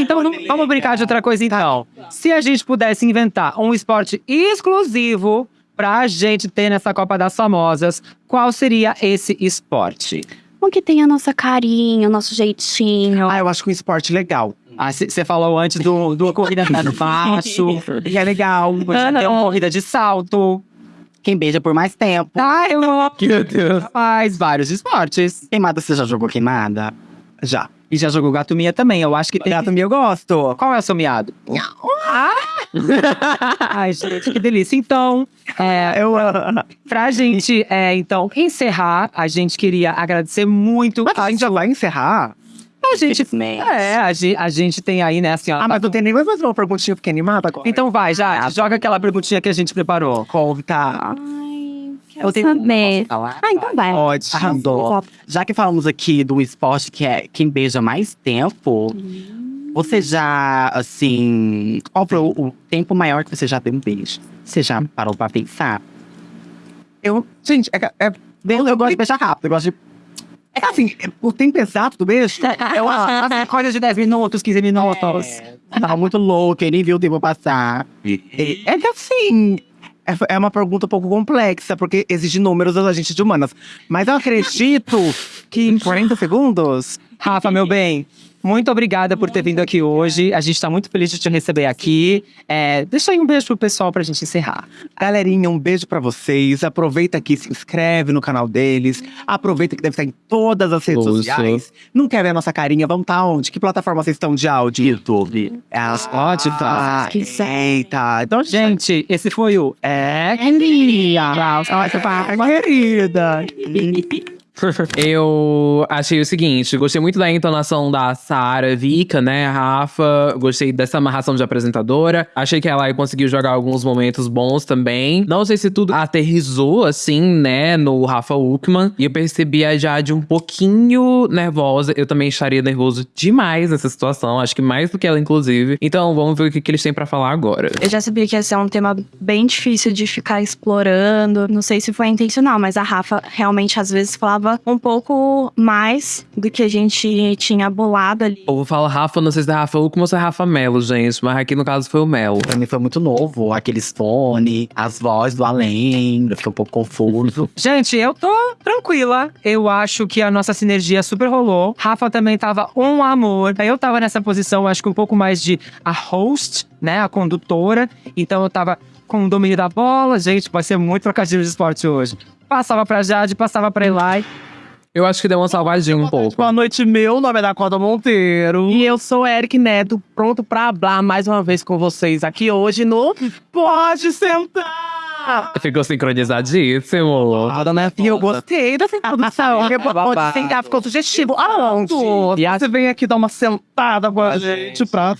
Então vamos- vamos brincar de outra coisa então. Se a gente pudesse inventar um esporte exclusivo pra gente ter nessa Copa das Famosas, qual seria esse esporte? Um que tem a nossa carinha, o nosso jeitinho. Ah, eu acho que um esporte legal. Você falou antes do, do corrida no [laughs] baixo. E é legal. Tem uma corrida de salto. Quem beija por mais tempo. Ah, eu Meu Deus. Faz vários esportes. Queimada, você já jogou queimada? Já. E já jogou gato minha também. Eu acho que tem. Gato meu, eu gosto. Qual é o seu miado? Ah! Ai, gente, que delícia. Então, é, Eu. pra gente, é, então, encerrar, a gente queria agradecer muito. Mas a gente já vai encerrar? A gente, é, a gente, a gente tem aí, né, assim, ó. Ah, mas não tem nem mais uma perguntinha, fiquei animada agora. Então vai, já, joga aquela perguntinha que a gente preparou. Tá. Ai, Eu tenho saber. falar. Ah, então vai. Pode. Arrasou. Já que falamos aqui do esporte que é quem beija mais tempo, você já, assim. Qual foi o, tempo maior que você já deu um beijo? Você já parou pra pensar? Eu. Gente, é. é Eu, eu gosto de beijar rápido, eu gosto de. é que assim, o tempo exato do beijo. Eu acho coisa de 10 minutos, 15 minutos. Tava muito louco, eu nem vi o tempo passar. É que assim. É, é uma pergunta um pouco complexa, porque exige números da gente de humanas. Mas eu acredito que em 40 segundos. Rafa, meu bem, muito obrigada por ter vindo aqui hoje. A gente tá muito feliz de te receber aqui. É, deixa aí um beijo pro pessoal pra gente encerrar. Galerinha, um beijo pra vocês. Aproveita aqui, se inscreve no canal deles. Aproveita que deve estar em todas as redes sociais. Não quer ver a nossa carinha? Vamos tá onde? Que plataforma vocês estão de áudio? YouTube. É as Ótimo. Ah, eita. Então, gente. Gente, esse foi o É Querida. [laughs] Eu achei o seguinte, gostei muito da entonação da Sara Vika, né, Rafa. Gostei dessa amarração de apresentadora. Achei que ela conseguiu jogar alguns momentos bons também. Não sei se tudo aterrizou, assim, né, no Rafa Uckman. E eu percebi a Jade um pouquinho nervosa. Eu também estaria nervoso demais nessa situação. Acho que mais do que ela, inclusive. Então, vamos ver o que, que eles têm pra falar agora. Eu já sabia que ia ser um tema bem difícil de ficar explorando. Não sei se foi intencional, mas a Rafa realmente às vezes falava tava um pouco mais do que a gente tinha bolado ali. O povo fala Rafa, não sei se é Rafa Uco ou se é Rafa Melo, gente. Mas aqui no caso foi o Melo. Pra mim foi muito novo, aqueles fones, as vozes do além, eu fiquei um pouco confuso. [laughs] Gente, eu tô tranquila. Eu acho que a nossa sinergia super rolou. Rafa também tava um amor. Eu tava nessa posição, acho que um pouco mais de a host, né? A condutora. Então eu tava com o domínio da bola. Gente, vai ser muito trocadilho de esporte hoje. Passava pra Jade, passava pra Eli. Eu acho que deu uma salvadinha um pouco. Boa noite, meu nome é Dakota Monteiro. E eu sou Eric Neto, pronto pra hablar mais uma vez com vocês aqui hoje no Pode sentar! Ficou sincronizadíssimo. Roda né? E eu gostei dessa introdução. Pode sentar, ficou sugestivo. Aonde? E Você vem aqui dar uma sentada com a gente pra...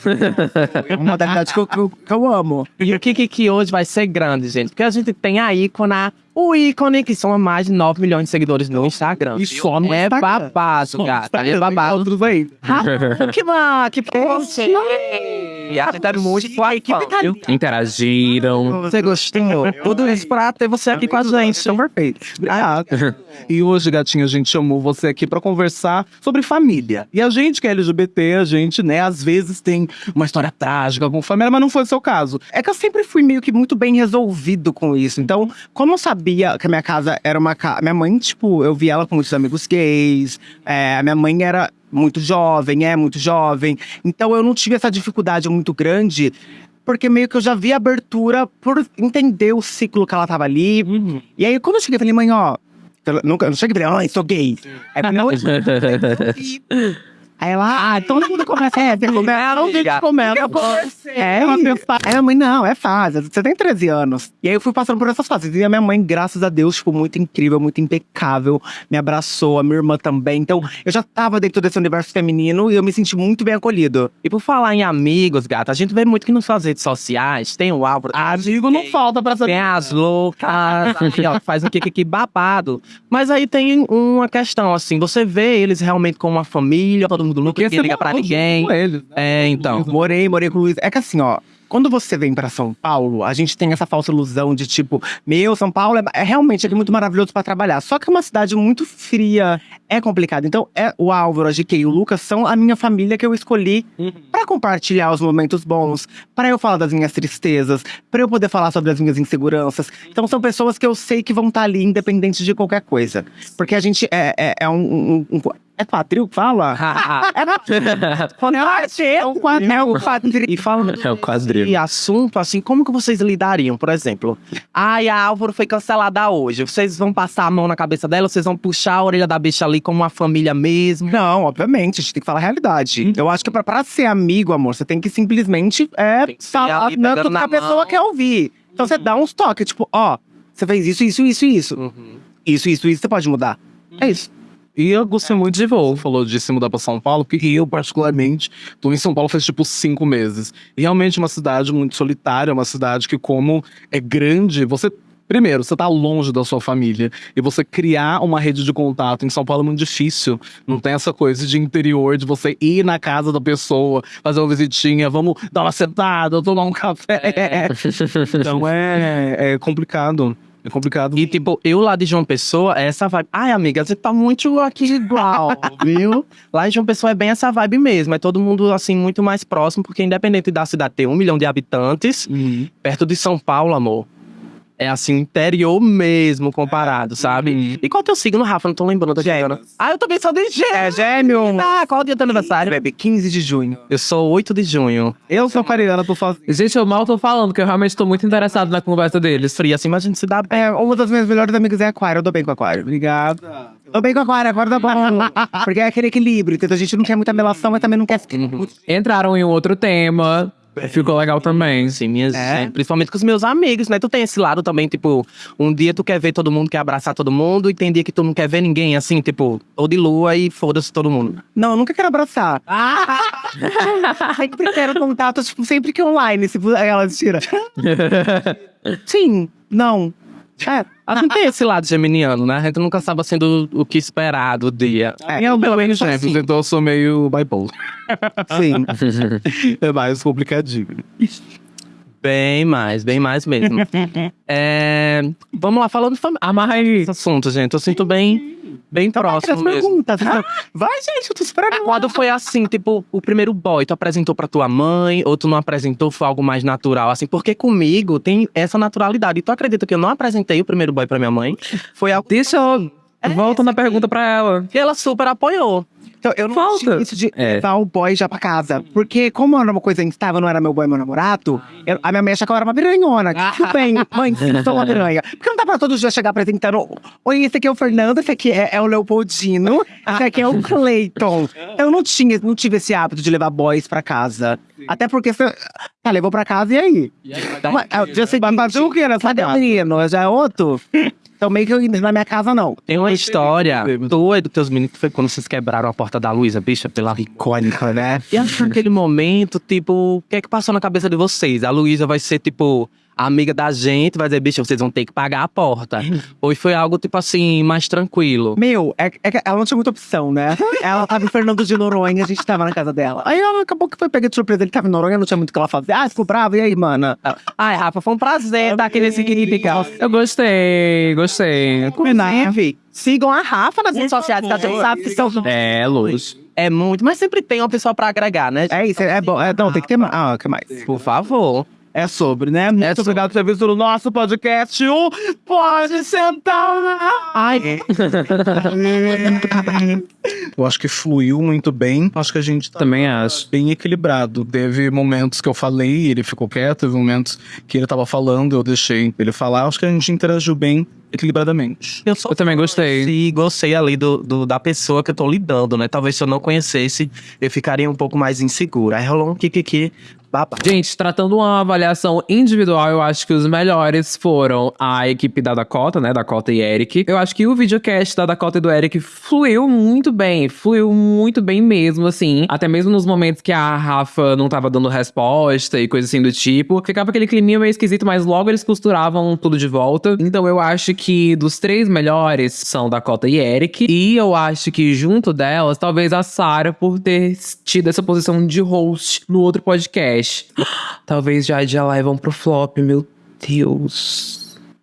É uma modalidade eu- que eu amo. E o que, que que hoje vai ser grande, gente? Porque a gente tem a ícona, o ícone, que são mais de 9 milhões de seguidores no Instagram. E só no É Instagram. babado, gata. É babado. Que mal, que. E a tá muito fã, viu? Interagiram. Você gostou? Tudo isso pra ter você aqui com a gente. São perfeitos. Obrigado. E hoje, gatinha, a gente chamou você aqui pra conversar sobre família. E a gente que é LGBT, a gente, né, às vezes tem uma história trágica com família, mas não foi o seu caso. É que eu sempre fui meio que muito bem resolvido com isso. Então, como eu sabia que a minha casa era uma casa. Minha mãe, tipo, eu vi ela com muitos amigos gays. é, a minha mãe era muito jovem, é muito jovem. Então eu não tive essa dificuldade muito grande. Porque meio que eu já vi a abertura por entender o ciclo que ela tava ali. E aí, quando eu cheguei, eu falei, mãe, ó. Eu nunca, eu não cheguei e falei, ai, sou gay. Eu falei, não, Aí ela, ah, todo mundo começa, é, você começa, não tem que começa. É, uma pensar. Aí a mãe, não, é fase, você tem 13 anos. E aí eu fui passando por essas fases. E a minha mãe, graças a Deus, tipo, muito incrível, muito impecável, me abraçou, a minha irmã também. Então, eu já tava dentro desse universo feminino e eu me senti muito bem acolhido. E por falar em amigos, gata, a gente vê muito que nas suas redes sociais tem o Álvaro. Amigo não falta pra saber. Tem as loucas, [laughs] aí, ó, faz o que, que, que babado. Mas aí tem uma questão, assim, você vê eles realmente como uma família, todo mundo nunca Porque você liga pra ninguém. com eles, né? É, então. Morei, morei com o Luiz. É que assim, ó. Quando você vem pra São Paulo, a gente tem essa falsa ilusão de tipo, meu, São Paulo é, é realmente aqui muito maravilhoso pra trabalhar. Só que é uma cidade muito fria, é complicado. Então, é o Álvaro, a GK e o Lucas são a minha família que eu escolhi pra compartilhar os momentos bons, pra eu falar das minhas tristezas, pra eu poder falar sobre as minhas inseguranças. Então, são pessoas que eu sei que vão estar ali, independente de qualquer coisa. Porque a gente é, é, é um, um- um- É quadril que fala? [laughs] [laughs] É um quadril. É um quadril. E falando [laughs] É o quadril. de assunto, assim, como que vocês lidariam, por exemplo? Ai, a Álvaro foi cancelada hoje. Vocês vão passar a mão na cabeça dela, vocês vão puxar a orelha da bicha ali como uma família mesmo. Não, obviamente, a gente tem que falar a realidade. Eu acho que pra, pra ser amigo, amor, você tem que simplesmente é, Tem que falar né, que a pessoa mão. quer ouvir. Então você dá uns toques, tipo, ó, você fez isso, isso, isso, isso. Uhum. Isso, isso, isso, você pode mudar. É isso. E eu gostei muito de voo. Falou de se mudar pra São Paulo, porque eu, particularmente, tô em São Paulo faz tipo cinco meses. E realmente é uma cidade muito solitária, uma cidade que, como é grande, você. Primeiro, você tá longe da sua família. E você criar uma rede de contato em São Paulo é muito difícil. Não tem essa coisa de interior, de você ir na casa da pessoa, fazer uma visitinha, vamos dar uma sentada, tomar um café. [laughs] Então é, é complicado. É complicado. E, tipo, eu lá de João Pessoa, é essa vibe. Ai, amiga, você tá muito aqui igual, [laughs] viu? Lá em João Pessoa é bem essa vibe mesmo. É todo mundo, assim, muito mais próximo, porque independente da cidade ter um milhão de habitantes, Uhum. perto de São Paulo, amor. É assim, interior mesmo comparado, sabe? E qual é o teu signo, Rafa? Não tô lembrando da Gêmeo. Ah, eu também sou de Gêmeo. É gêmeo. Ah, qual é o dia do aniversário? Bebe, 15 de junho. Eu sou 8 de junho. Eu sou aquariana, tô sozinho. Gente, eu mal tô falando, porque eu realmente tô muito interessado na conversa deles. Fria assim, mas a gente se dá bem. É, uma das minhas melhores amigas é aquário, eu dou bem com aquário. Obrigada. Tô bem com aquário, agora dá bom. Porque é aquele equilíbrio, entendeu? A gente não quer muita melação, mas também não quer... Entraram em um outro tema. Ficou legal também. Sim, minhas, É? é, principalmente com os meus amigos, né? Tu tem esse lado também, tipo, um dia tu quer ver todo mundo, quer abraçar todo mundo, e tem dia que tu não quer ver ninguém, assim, tipo, ou de lua e foda-se todo mundo. Não, eu nunca quero abraçar. [laughs] sempre quero contato, tipo, sempre que online, se ela tira. [laughs] Sim, não. É, A gente tem esse lado geminiano, né? A gente nunca sabe sendo o que esperar do dia. é, eu pelo menos Gêmeos, assim. então eu sou meio bipolar. Sim. [laughs] É mais complicadinho. Bem mais, bem mais mesmo. [laughs] É, vamos lá, falando de família. Amarra aí esse assunto, gente. Eu sinto bem, bem próximo As mesmo. perguntas. [laughs] Vai, gente, eu tô esperando. Quando foi assim, tipo, o primeiro boy, tu apresentou pra tua mãe, ou tu não apresentou, foi algo mais natural, assim? Porque comigo tem essa naturalidade. E tu acredita que eu não apresentei o primeiro boy pra minha mãe? Foi algo Deixa eu. Volta na pergunta pra ela. que ela super apoiou. Então, eu não Falta. tinha isso de É. levar o boy já pra casa. Porque, como era uma coisa instável, não era meu boy, meu namorado, eu- a minha mãe achava que eu era uma piranhona. [laughs] Tudo bem, mãe, sim, sou uma piranha. Porque não dá pra todos os dias chegar apresentando. Oi, esse aqui é o Fernando, esse aqui é, é o Leopoldino, esse aqui é o Clayton. Eu não tinha, não tive esse hábito de levar boys pra casa. Até porque você. Tá, levou pra casa e aí? Mas, é, o dia seguinte, mas o que nessa menino? Já é outro? Então, meio que eu, na minha casa, não. Tem uma história e dos teus meninos que foi quando vocês quebraram a porta da Luísa, bicha, pela Icônica, né? E aí, naquele momento, tipo, o que é que passou na cabeça de vocês? A Luísa vai ser, tipo, a amiga da gente, vai dizer, bicho, vocês vão ter que pagar a porta. [laughs] Ou foi algo, tipo assim, mais tranquilo? Meu, é, é que ela não tinha muita opção, né? [laughs] Ela tava em Fernando de Noronha, a gente tava na casa dela. Aí ela acabou que foi pegar de surpresa. Ele tava em Noronha, não tinha muito o que ela fazer. Ah, ficou brava, e aí, mana? Ai, Rafa, foi um prazer dar aquele significado. Eu gostei, gostei. Neve, sigam a Rafa nas redes sociais, que a gente sabe que são. É, luz. É muito, mas sempre tem uma pessoa pra agregar, né? É isso, é bom. É, não, tem que ter mais. Ah, o que mais? Por favor. É sobre, né? Muito obrigado por ter visto o nosso podcast. O Pode Sentar. Ai. [laughs] Eu acho que fluiu muito bem. Acho que a gente tá Também acho. bem equilibrado. Teve momentos que eu falei, ele ficou quieto. Teve momentos que ele tava falando, eu deixei ele falar. Acho que a gente interagiu bem equilibradamente. Eu, sou Eu também gostei. E gostei ali do, do- da pessoa que eu tô lidando, né? Talvez se eu não conhecesse, eu ficaria um pouco mais inseguro. Aí rolou um kikiki babado. Gente, tratando uma avaliação individual, eu acho que os melhores foram a equipe da Dakota, né? Dakota e Eric. Eu acho que o videocast da Dakota e do Eric fluiu muito bem. Fluiu muito bem mesmo, assim. Até mesmo nos momentos que a Rafa não tava dando resposta e coisa assim do tipo. Ficava aquele climinha meio esquisito, mas logo eles costuravam tudo de volta. Então eu acho que dos três melhores são Dakota e Eric. E eu acho que junto delas, talvez a Sarah, por ter tido essa posição de host no outro podcast. [gasps] Talvez já já levam pro flop, meu Deus.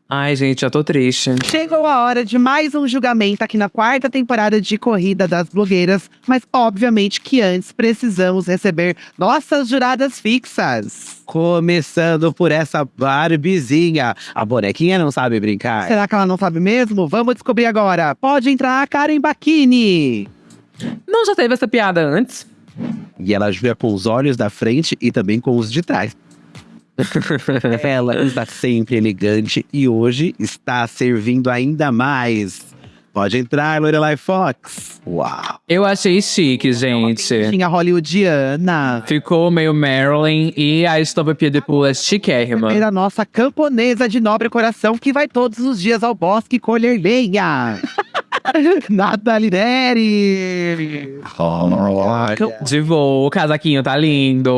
Ai, gente, já tô triste. Chegou a hora de mais um julgamento aqui na quarta temporada de Corrida das Blogueiras, mas obviamente que antes precisamos receber nossas juradas fixas. Começando por essa Barbizinha. A bonequinha não sabe brincar. Será que ela não sabe mesmo? Vamos descobrir agora. Pode entrar a Karen Bacchini. Não já teve essa piada antes? E ela joga com os olhos da frente e também com os de trás. [laughs] ela está sempre elegante e hoje está servindo ainda mais. Pode entrar, Lorelai Fox. Uau. Eu achei chique, gente. Tinha hollywoodiana. Ficou meio Marilyn e a estampa de pula é chiquérrima. Era a nossa camponesa de nobre coração que vai todos os dias ao bosque colher lenha. [laughs] [laughs] Nathalie Neri. De voo, o casaquinho tá lindo.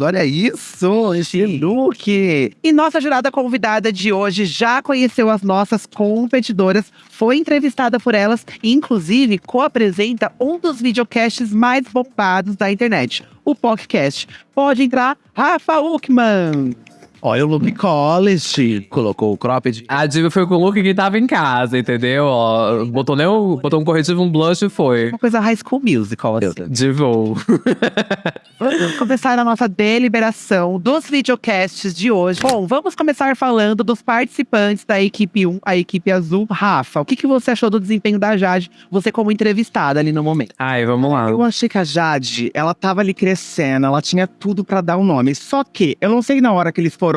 Olha isso, esse look. E nossa jurada convidada de hoje já conheceu as nossas competidoras, foi entrevistada por elas e, inclusive, co-apresenta um dos videocasts mais bombados da internet, o podcast. Pode entrar, Rafa Uckman. Olha o look college. Colocou o cropped. A diva foi com o look que tava em casa, entendeu? Ó, botou, nem o, botou um corretivo, um blush e foi. Uma coisa high school musical, assim. De voo. [laughs] Vamos começar a nossa deliberação dos videocasts de hoje. Bom, vamos começar falando dos participantes da equipe 1, a equipe azul. Rafa, o que, que você achou do desempenho da Jade, você como entrevistada ali no momento? Ai, vamos lá. Eu achei que a Jade, ela tava ali crescendo, ela tinha tudo pra dar um nome. Só que, eu não sei na hora que eles foram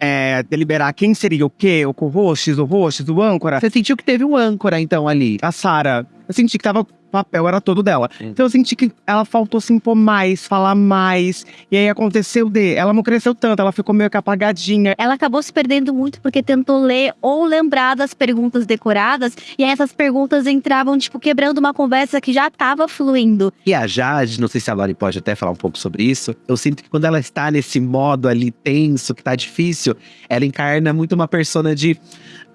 é, deliberar quem seria o quê, o co-host, o host, o âncora. Você sentiu que teve um âncora, então, ali? A Sarah. Eu senti que tava. O papel era todo dela. Então eu senti que ela faltou se impor mais, falar mais. E aí aconteceu de. Ela não cresceu tanto, ela ficou meio que apagadinha. Ela acabou se perdendo muito porque tentou ler ou lembrar das perguntas decoradas e aí essas perguntas entravam, tipo, quebrando uma conversa que já tava fluindo. E a Jade, não sei se a Lori pode até falar um pouco sobre isso. Eu sinto que quando ela está nesse modo ali tenso, que tá difícil, ela encarna muito uma persona de.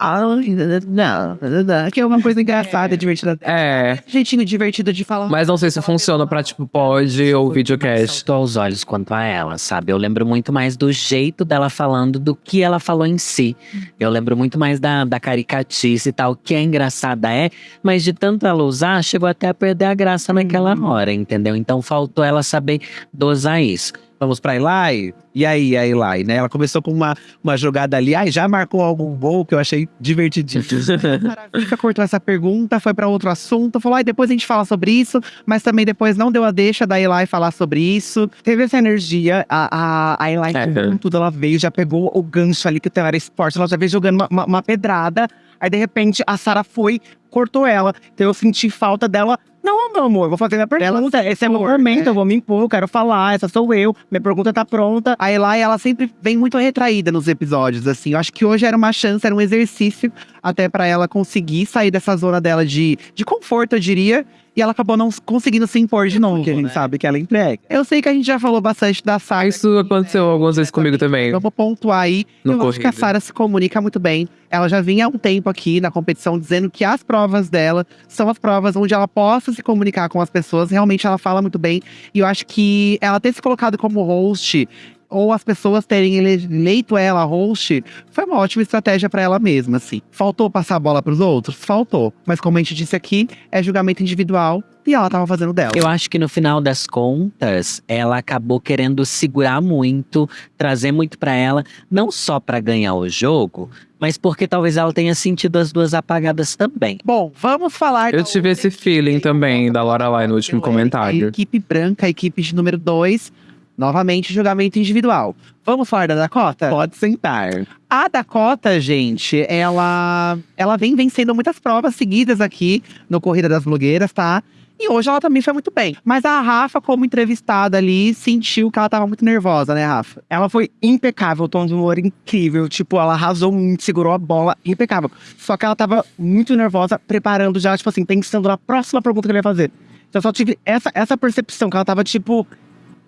Ai, não, não, não, que é uma coisa engraçada, divertida. É, É. Jeitinho divertido de falar. Mas não sei se funciona pra, tipo, pod ou videocast. Estou aos olhos quanto a ela, sabe? Eu lembro muito mais do jeito dela falando do que ela falou em si. Eu lembro muito mais da, da caricatice e tal, que é engraçada é, mas de tanto ela usar, chegou até a perder a graça naquela hora, entendeu? Então faltou ela saber dosar isso. Vamos pra Eli? E aí, a Eli, né? Ela começou com uma, uma jogada ali. Ai, já marcou algum gol que eu achei divertidíssimo. [laughs] Fica cortou essa pergunta, foi pra outro assunto, falou, ai, depois a gente fala sobre isso, mas também depois não deu a deixa da Eli falar sobre isso. Teve essa energia, a, a, a Eli É. com tudo, ela veio, já pegou o gancho ali que o era esporte, ela já veio jogando uma, uma- uma pedrada, aí de repente a Sara foi, cortou ela, então eu senti falta dela. Não, meu amor, vou fazer minha pergunta. Esse é meu momento, eu vou me impor, eu quero falar, essa sou eu, minha pergunta tá pronta. A Eli, ela sempre vem muito retraída nos episódios, assim. Eu acho que hoje era uma chance, era um exercício até pra ela conseguir sair dessa zona dela de, de conforto, eu diria. E ela acabou não conseguindo se impor de novo. Porque a gente sabe que ela entrega. Eu sei que a gente já falou bastante da Sara. Isso aconteceu algumas vezes comigo também. Vou pontuar aí. No eu acho que a corrida. Sara se comunica muito bem. Ela já vinha há um tempo aqui na competição dizendo que as provas dela são as provas onde ela possa se comunicar com as pessoas. Realmente ela fala muito bem. E eu acho que ela ter se colocado como host ou as pessoas terem ele- eleito ela host, foi uma ótima estratégia pra ela mesma, assim. Faltou passar a bola pros outros? Faltou. Mas como a gente disse aqui, é julgamento individual e ela tava fazendo dela. Eu acho que no final das contas, ela acabou querendo segurar muito, trazer muito pra ela, não só pra ganhar o jogo, mas porque talvez ela tenha sentido as duas apagadas também. Bom, vamos falar. Eu tive esse feeling também da Lorelai no último A comentário. equipe branca, a equipe de número 2. Novamente, julgamento individual. Vamos falar da Dakota? Pode sentar. A Dakota, gente, ela, ela vem vencendo muitas provas seguidas aqui no Corrida das Blogueiras, tá? E hoje ela também foi muito bem. Mas a Rafa, como entrevistada ali, sentiu que ela tava muito nervosa, né, Rafa? Ela foi impecável, tom de humor incrível. Tipo, ela arrasou muito, segurou a bola, impecável. Só que ela tava muito nervosa, preparando já, tipo assim, pensando na próxima pergunta que ele ia fazer. Então eu só tive essa, essa percepção, que ela tava tipo.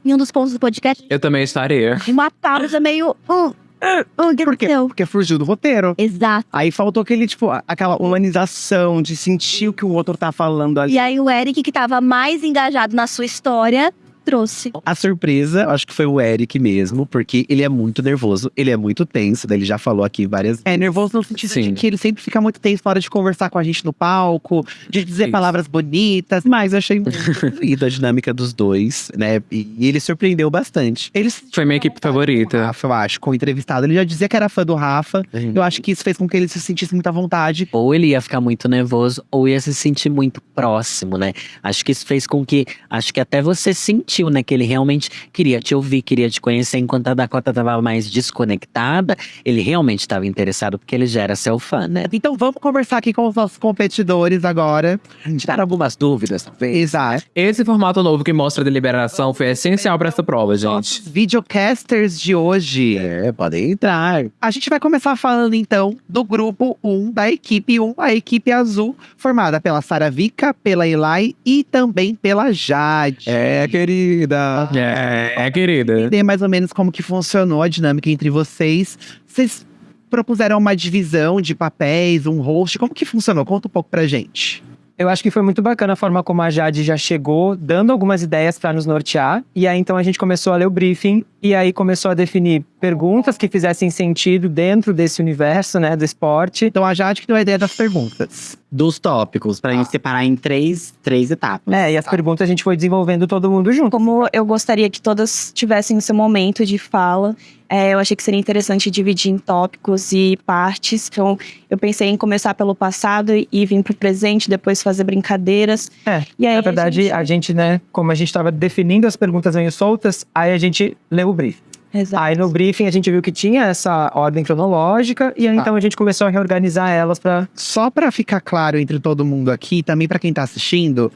Em um dos pontos do podcast, Eu também estaria. uma pausa meio. Hum, hum, o que Por quê? aconteceu? Porque fugiu do roteiro. Exato. Aí faltou aquele, tipo, aquela humanização de sentir o que o outro tá falando ali. E aí o Eric, que tava mais engajado na sua história, trouxe. A surpresa, eu acho que foi o Eric mesmo, porque ele é muito nervoso, ele é muito tenso, daí ele já falou aqui várias É, nervoso no sentido Sim. de que ele sempre fica muito tenso na hora de conversar com a gente no palco, de dizer Isso. palavras bonitas. Mas eu achei muito [laughs] a dinâmica dos dois, né? E, ele surpreendeu bastante. Eles Foi minha equipe O favorita. Rafa, eu acho, com o entrevistado. Ele já dizia que era fã do Rafa. Eu acho que isso fez com que ele se sentisse muito à vontade. Ou ele ia ficar muito nervoso, ou ia se sentir muito próximo, né? Acho que isso fez com que. Acho que até você sentiu, né? Que ele realmente queria te ouvir, queria te conhecer, enquanto a Dakota tava mais desconectada. Ele realmente estava interessado, porque ele já era seu fã, né? Então vamos conversar aqui com os nossos competidores agora. Tiraram algumas dúvidas, talvez. Exato. Esse formato novo que mostra a deliberação foi essencial pra essa prova, gente. Os videocasters de hoje. É, podem entrar. A gente vai começar falando então do grupo 1 da equipe 1, a equipe azul, formada pela Sara Vika, pela Eli e também pela Jade. É, querida. É, é querida. entender mais ou menos como que funcionou a dinâmica entre vocês. Vocês propuseram uma divisão de papéis, um host. Como que funcionou? Conta um pouco pra gente. Eu acho que foi muito bacana a forma como a Jade já chegou, dando algumas ideias para nos nortear. E aí então a gente começou a ler o briefing e aí começou a definir perguntas que fizessem sentido dentro desse universo, né, do esporte. Então a Jade que deu a ideia das perguntas. Dos tópicos, pra gente separar em três, três etapas. É, e as perguntas a gente foi desenvolvendo todo mundo junto. Como eu gostaria que todas tivessem o seu momento de fala, é, eu achei que seria interessante dividir em tópicos e partes. Então, eu pensei em começar pelo passado e vir pro presente, depois fazer brincadeiras. É, E aí, Na verdade, a gente, né, como a gente estava definindo as perguntas meio soltas, aí a gente leu o briefing. Exato. Aí no briefing a gente viu que tinha essa ordem cronológica e aí Tá. então a gente começou a reorganizar elas para Só pra ficar claro entre todo mundo aqui, também pra quem tá assistindo,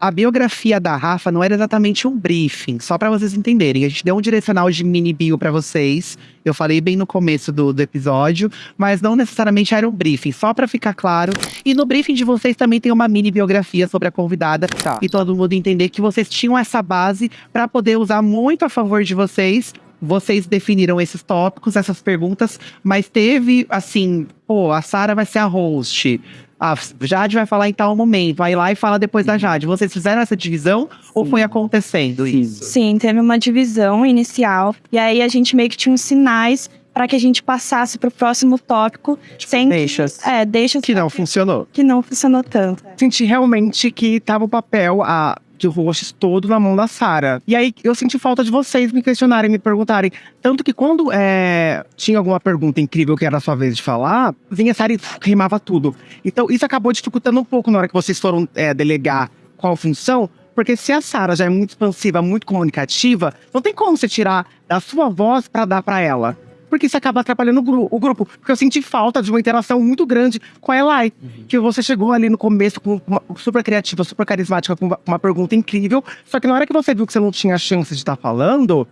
a biografia da Rafa não era exatamente um briefing, só pra vocês entenderem. A gente deu um direcional de mini bio pra vocês. Eu falei bem no começo do, do episódio, mas não necessariamente era um briefing, só pra ficar claro. E no briefing de vocês também tem uma mini biografia sobre a convidada Tá. e todo mundo entender que vocês tinham essa base pra poder usar muito a favor de vocês vocês definiram esses tópicos, essas perguntas, mas teve, assim, pô, a Sara vai ser a host. A Jade vai falar em tal momento, vai lá e fala depois da Jade. Vocês fizeram essa divisão ou foi acontecendo isso? Sim, teve uma divisão inicial. E aí a gente meio que tinha uns sinais para que a gente passasse pro próximo tópico sem. Deixas. É, deixa Que não funcionou. que não funcionou tanto. senti realmente que tava o papel a, de hosts todo na mão da Sara. E aí eu senti falta de vocês me questionarem, me perguntarem. Tanto que quando é, tinha alguma pergunta incrível que era a sua vez de falar, vinha a Sara e rimava tudo. Então isso acabou dificultando um pouco na hora que vocês foram é, delegar qual função. Porque se a Sara já é muito expansiva, muito comunicativa, não tem como você tirar da sua voz pra dar pra ela. Porque isso acaba atrapalhando o, gru- o grupo. Porque eu senti falta de uma interação muito grande com a Elai. Que você chegou ali no começo com uma super criativa, super carismática, com uma, uma pergunta incrível. Só que na hora que você viu que você não tinha chance de estar falando,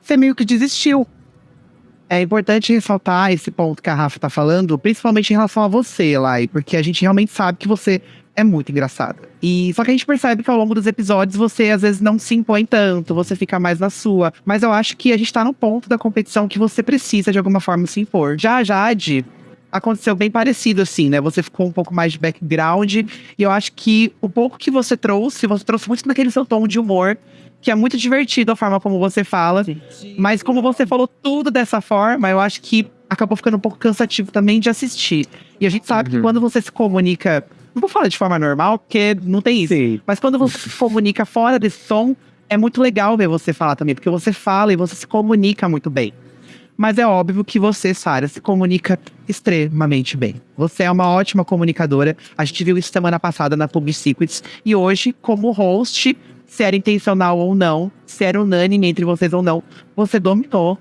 você meio que desistiu. É importante ressaltar esse ponto que a Rafa tá falando, principalmente em relação a você, Elai, porque a gente realmente sabe que você é muito engraçada. E só que a gente percebe que ao longo dos episódios você às vezes não se impõe tanto, você fica mais na sua. Mas eu acho que a gente tá no ponto da competição que você precisa de alguma forma se impor. Já a Jade aconteceu bem parecido assim, né? Você ficou um pouco mais de background e eu acho que o pouco que você trouxe, você trouxe muito naquele seu tom de humor, que é muito divertido a forma como você fala. Mas como você falou tudo dessa forma, eu acho que acabou ficando um pouco cansativo também de assistir. E a gente sabe que quando você se comunica, não vou falar de forma normal, porque não tem isso. Mas quando você se comunica fora desse som, é muito legal ver você falar também, porque você fala e você se comunica muito bem. Mas é óbvio que você, Sara, se comunica extremamente bem. Você é uma ótima comunicadora. A gente viu isso semana passada na Public Secrets. E hoje, como host, se era intencional ou não, se era unânime entre vocês ou não, você dominou.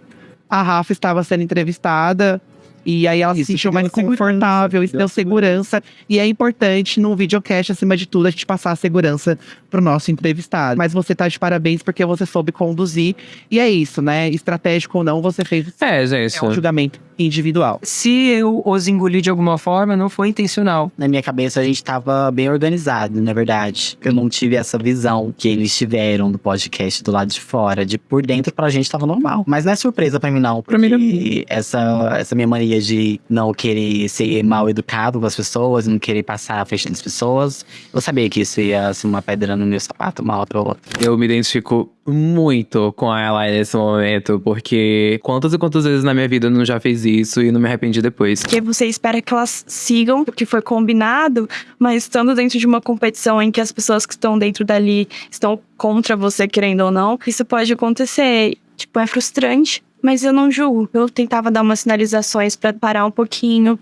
A Rafa estava sendo entrevistada. E aí ela se sentiu mais confortável, isso deu segurança. E é importante no videocast, acima de tudo, a gente passar a segurança pro nosso entrevistado. Mas você tá de parabéns porque você soube conduzir. E é isso, né? Estratégico ou não, você fez É, gente. é um julgamento individual. Se eu os engoli de alguma forma, não foi intencional. Na minha cabeça, a gente tava bem organizado, na verdade. Eu não tive essa visão que eles tiveram do podcast do lado de fora. De por dentro, pra gente tava normal. Mas não é surpresa pra mim, não. Pra mim, porque essa, essa minha mania de não querer ser mal educado com as pessoas, não querer passar à frente das pessoas. Eu sabia que isso ia ser uma pedra no meu sapato, uma hora pra outra. Eu me identifico muito com ela nesse momento, porque quantas e quantas vezes na minha vida eu não já fiz isso e não me arrependi depois. Porque você espera que elas sigam o que foi combinado, mas estando dentro de uma competição em que as pessoas que estão dentro dali estão contra você, querendo ou não, isso pode acontecer. Tipo, é frustrante, mas eu não julgo. Eu tentava dar umas sinalizações pra parar um pouquinho.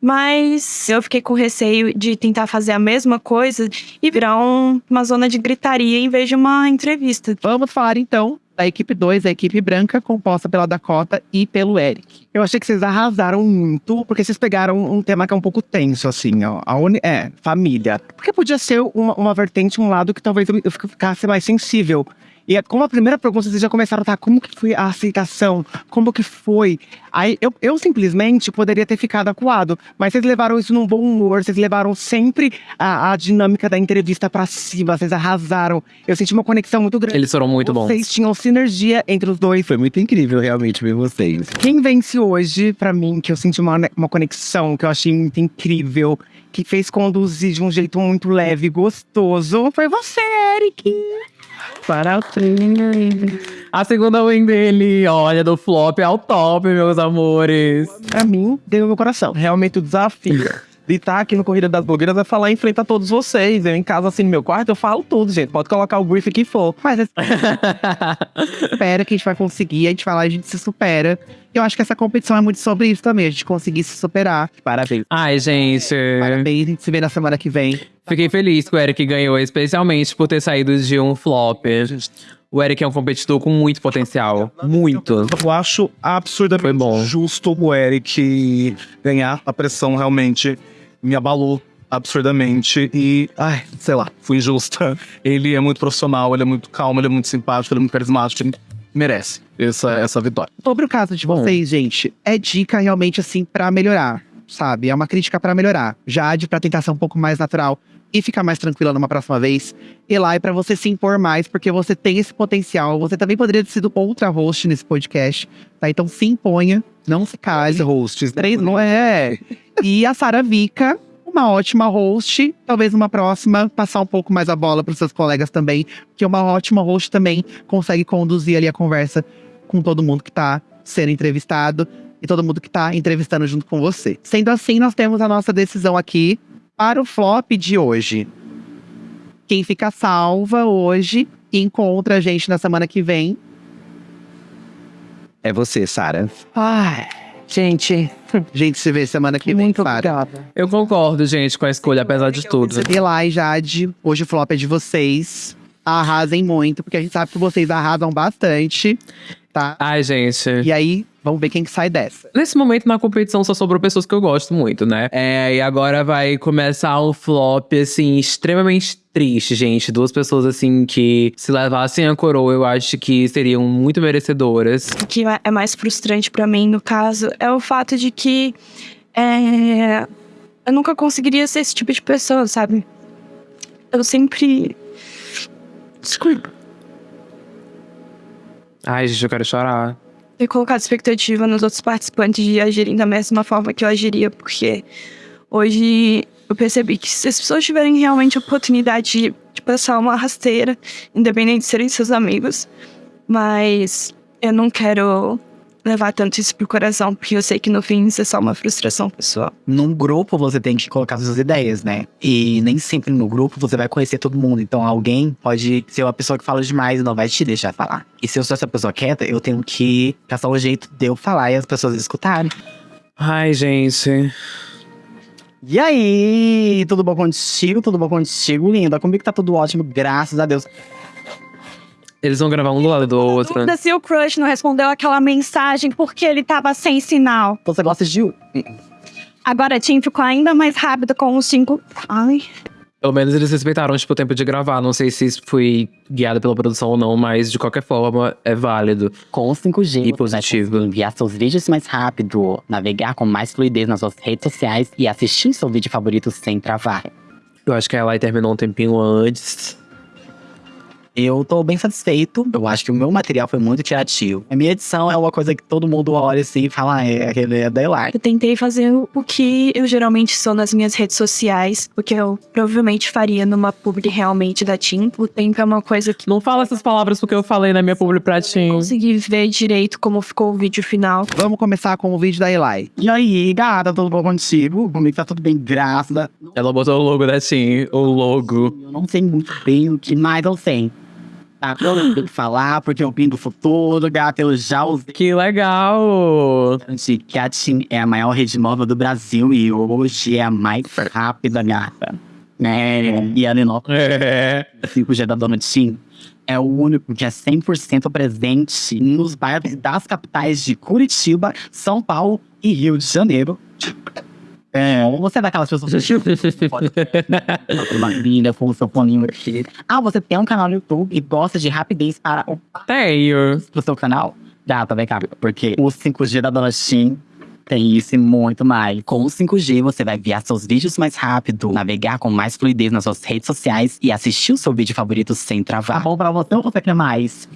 Mas eu fiquei com receio de tentar fazer a mesma coisa e virar um- uma zona de gritaria em vez de uma entrevista. Vamos falar então da equipe 2, a equipe branca, composta pela Dakota e pelo Eric. Eu achei que vocês arrasaram muito, porque vocês pegaram um tema que é um pouco tenso, assim, ó. A uni é, família. Porque podia ser uma, uma vertente, um lado que talvez eu, eu ficasse mais sensível. E é- como a primeira pergunta, vocês já começaram, tá, como que foi a aceitação? Como que foi? Aí eu, eu simplesmente poderia ter ficado acuado, mas vocês levaram isso num bom humor, vocês levaram sempre a, a dinâmica da entrevista pra cima, vocês arrasaram. Eu senti uma conexão muito grande. Eles foram muito bons. Vocês tinham sinergia entre os dois. Foi muito incrível realmente ver vocês. Quem vence hoje, pra mim, que eu senti uma, uma conexão, que eu achei muito incrível, que fez conduzir de um jeito muito leve e gostoso, foi você, Eric. A segunda win dele, olha, do flop ao top, meus amores. Pra mim, deu meu coração. Realmente o desafio [laughs] de estar aqui no Corrida das Blogueiras é falar em frente a todos vocês. Eu em casa, assim, no meu quarto, eu falo tudo, gente. Pode colocar o brief que for. Mas [laughs] espera que a gente vai conseguir, a gente vai lá e a gente se supera. Eu acho que essa competição é muito sobre isso também, a gente conseguir se superar. Parabéns. Ai, gente. Parabéns, a gente se vê na semana que vem. Fiquei feliz que o Eric ganhou, especialmente por ter saído de um flop. O Eric é um competidor com muito potencial. Muito. Eu acho absurdamente Foi bom. justo o Eric ganhar. A pressão realmente me abalou absurdamente e, ai, sei lá, fui injusta. Ele é muito profissional, ele é muito calmo, ele é muito simpático, ele é muito carismático, ele merece essa, essa vitória. Sobre o caso de vocês, gente, é dica realmente assim pra melhorar, sabe? É uma crítica pra melhorar. Jade, pra tentar ser um pouco mais natural, e ficar mais tranquila numa próxima vez, ir lá e pra você se impor mais, porque você tem esse potencial. Você também poderia ter sido outra host nesse podcast, tá? Então se imponha, não se cale. hosts, né? Três, não é? E a Sara Vica, uma ótima host. Talvez numa próxima passar um pouco mais a bola para seus colegas também, porque uma ótima host também consegue conduzir ali a conversa com todo mundo que tá sendo entrevistado e todo mundo que tá entrevistando junto com você. Sendo assim, nós temos a nossa decisão aqui para o flop de hoje. Quem fica salva hoje e encontra a gente na semana que vem. É você, Sara. Ai, gente, A [laughs] gente se vê semana que vem, muito obrigada. Eu concordo, gente, com a escolha, apesar de tudo. E Jade, hoje o flop é de vocês. Arrasem muito, porque a gente sabe que vocês arrasam bastante, tá? Ai, gente. E aí, vamos ver quem que sai dessa. Nesse momento, na competição, só sobrou pessoas que eu gosto muito, né? É, e agora vai começar um flop, assim, extremamente triste, gente. Duas pessoas, assim, que se levassem a coroa, eu acho que seriam muito merecedoras. O que é mais frustrante pra mim, no caso, é o fato de que é, eu nunca conseguiria ser esse tipo de pessoa, sabe? Eu sempre. Desculpa. Ai, gente, eu quero chorar. Ter colocado expectativa nos outros participantes de agirem da mesma forma que eu agiria, porque hoje eu percebi que se as pessoas tiverem realmente a oportunidade de, de passar uma rasteira, independente de serem seus amigos, mas eu não quero levar tanto isso pro coração, porque eu sei que no fim isso é só uma frustração pessoal. Num grupo você tem que colocar suas ideias, né? E nem sempre no grupo você vai conhecer todo mundo. Então alguém pode ser uma pessoa que fala demais e não vai te deixar falar. E se eu sou essa pessoa quieta, eu tenho que caçar o jeito de eu falar e as pessoas escutarem. Ai, gente. E aí, tudo bom contigo? Tudo bom contigo, linda? Comigo tá tudo ótimo, graças a Deus. Eles vão gravar um do lado do outro. Dúvida se o crush não respondeu aquela mensagem porque ele tava sem sinal. Você gosta de. Agora a Tim ficou ainda mais rápido com os cinco. Ai. Pelo menos eles respeitaram, tipo, o tempo de gravar. Não sei se isso foi guiado pela produção ou não, mas de qualquer forma é válido. Com o 5G, E positivo. enviar seus vídeos mais rápido, navegar com mais fluidez nas suas redes sociais e assistir seu vídeo favorito sem travar. Eu acho que a Eli terminou um tempinho antes. Eu tô bem satisfeito. Eu acho que o meu material foi muito criativo. A minha edição é uma coisa que todo mundo olha assim e fala, ah, é aquele é da Elar. Eu tentei fazer o que eu geralmente sou nas minhas redes sociais, o que eu provavelmente faria numa publi realmente da Tim. O tempo é uma coisa que Não fala essas palavras porque eu falei na minha publi pra ti. consegui ver direito como ficou o vídeo final. Vamos começar com o vídeo da Eli. E aí, gata, tudo bom contigo? Comigo tá tudo bem, graças a... Ela botou o logo da Tim, o logo. Eu não sei muito bem o que mais eu sei. Tá, tenho que falar, porque eu vim do futuro, gata, eu já usei Que legal! a TIM é a maior rede móvel do Brasil e hoje é a mais rápida, gata. Né? E a Lenó, É. 5G da Dona TIM, é o único que é 100% presente nos bairros das capitais de Curitiba, São Paulo e Rio de Janeiro. É, você é daquelas pessoas que pode uma linda com o seu foninho aqui. Ah, você tem um canal no YouTube e gosta de rapidez para o Tenho. pro seu canal? Gata, vem cá, porque o 5G da Dona Tim tem isso e muito mais. Com o 5G, você vai enviar seus vídeos mais rápido, navegar com mais fluidez nas suas redes sociais e assistir o seu vídeo favorito sem travar. Tá bom pra você ou você quer mais?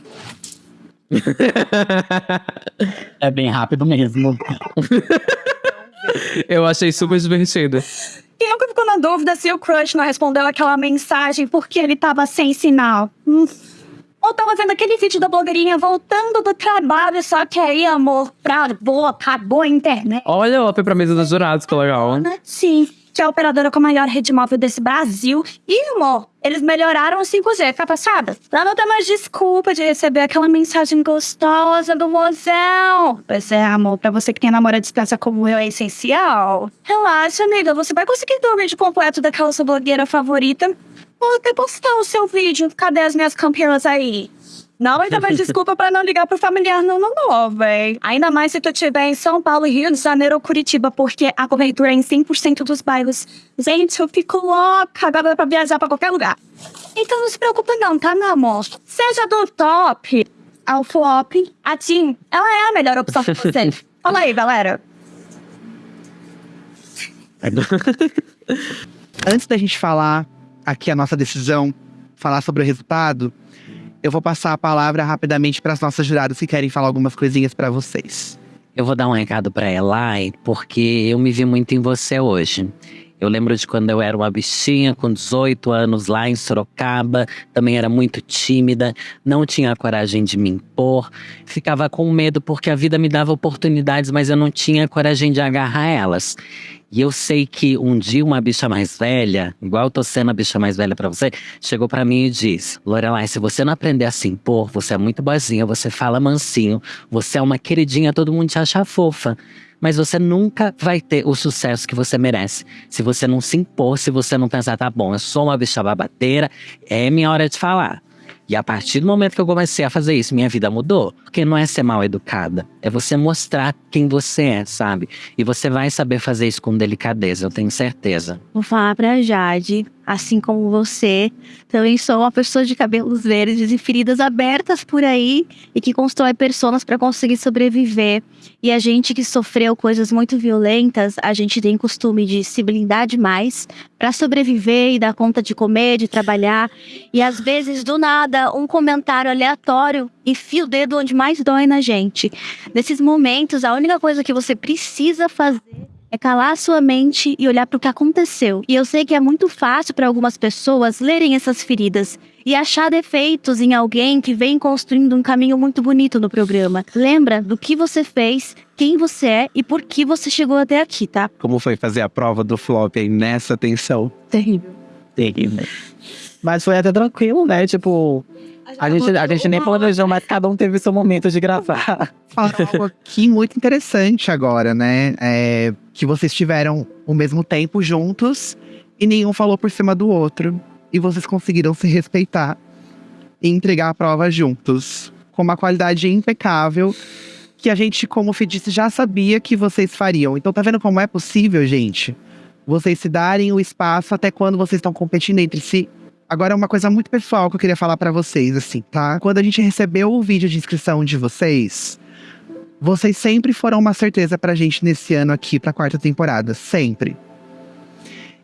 [laughs] é bem rápido mesmo. [laughs] [laughs] Eu achei super divertido. Quem nunca ficou na dúvida se o crush não respondeu aquela mensagem porque ele tava sem sinal? Hum. Ou tava vendo aquele vídeo da blogueirinha voltando do trabalho, só que aí, amor, pra boa, acabou a internet. Olha, ela foi pra mesa dos jurados, que legal. Sim, que é a operadora com a maior rede móvel desse Brasil. E, amor, eles melhoraram o 5G, tá passada? Pra não ter mais desculpa de receber aquela mensagem gostosa do mozão. Pois é, amor, pra você que tem namoro à distância como eu, é essencial. Relaxa, amiga, você vai conseguir o vídeo completo daquela sua blogueira favorita. Vou até postar o seu vídeo. Cadê as minhas campeãs aí? Não vai dar mais [laughs] desculpa pra não ligar pro familiar não, não, não, véi. Ainda mais se tu estiver em São Paulo, Rio de Janeiro ou Curitiba, porque a cobertura é em 100% dos bairros. Gente, eu fico louca, agora dá pra viajar pra qualquer lugar. Então não se preocupa não, tá, meu amor? Seja do top ao flop, a Tim, ela é a melhor opção pra você. [laughs] Fala aí, galera. [laughs] Antes da gente falar aqui a nossa decisão, falar sobre o resultado, eu vou passar a palavra rapidamente para as nossas juradas que querem falar algumas coisinhas para vocês. Eu vou dar um recado pra Elai, porque eu me vi muito em você hoje. Eu lembro de quando eu era uma bichinha com 18 anos lá em Sorocaba, também era muito tímida, não tinha coragem de me impor, ficava com medo porque a vida me dava oportunidades, mas eu não tinha coragem de agarrar elas. E eu sei que um dia uma bicha mais velha, igual eu tô sendo a bicha mais velha pra você, chegou pra mim e disse: Lorelai, se você não aprender a se impor, você é muito boazinha, você fala mansinho, você é uma queridinha, todo mundo te acha fofa. Mas você nunca vai ter o sucesso que você merece. Se você não se impor, se você não pensar, tá bom, eu sou uma bicha babateira, é minha hora de falar. E a partir do momento que eu comecei a fazer isso, minha vida mudou. Porque não é ser mal educada, é você mostrar quem você é, sabe? E você vai saber fazer isso com delicadeza, eu tenho certeza. Vou falar pra Jade, assim como você, também sou uma pessoa de cabelos verdes e feridas abertas por aí e que constrói personas pra conseguir sobreviver. E a gente que sofreu coisas muito violentas, a gente tem costume de se blindar demais pra sobreviver e dar conta de comer, de trabalhar. E às vezes, do nada, um comentário aleatório enfia o dedo onde mais dói na gente. Nesses momentos, a única coisa que você precisa fazer é calar a sua mente e olhar para o que aconteceu. E eu sei que é muito fácil para algumas pessoas lerem essas feridas e achar defeitos em alguém que vem construindo um caminho muito bonito no programa. Lembra do que você fez, quem você é e por que você chegou até aqui, tá? Como foi fazer a prova do flop aí nessa tensão? Terrível. Terrível. Mas foi até tranquilo, né? Tipo, a gente, a gente nem planejou, mas cada um teve seu momento de gravar. Falaram algo aqui muito interessante agora, né? É, que vocês tiveram o mesmo tempo juntos e nenhum falou por cima do outro. E vocês conseguiram se respeitar e entregar a prova juntos. Com uma qualidade impecável que a gente, como o disse, já sabia que vocês fariam. Então tá vendo como é possível, gente? Vocês se darem o espaço até quando vocês estão competindo entre si. Agora, uma coisa muito pessoal que eu queria falar pra vocês, assim, tá? Quando a gente recebeu o vídeo de inscrição de vocês, vocês sempre foram uma certeza pra gente nesse ano aqui, pra quarta temporada. Sempre.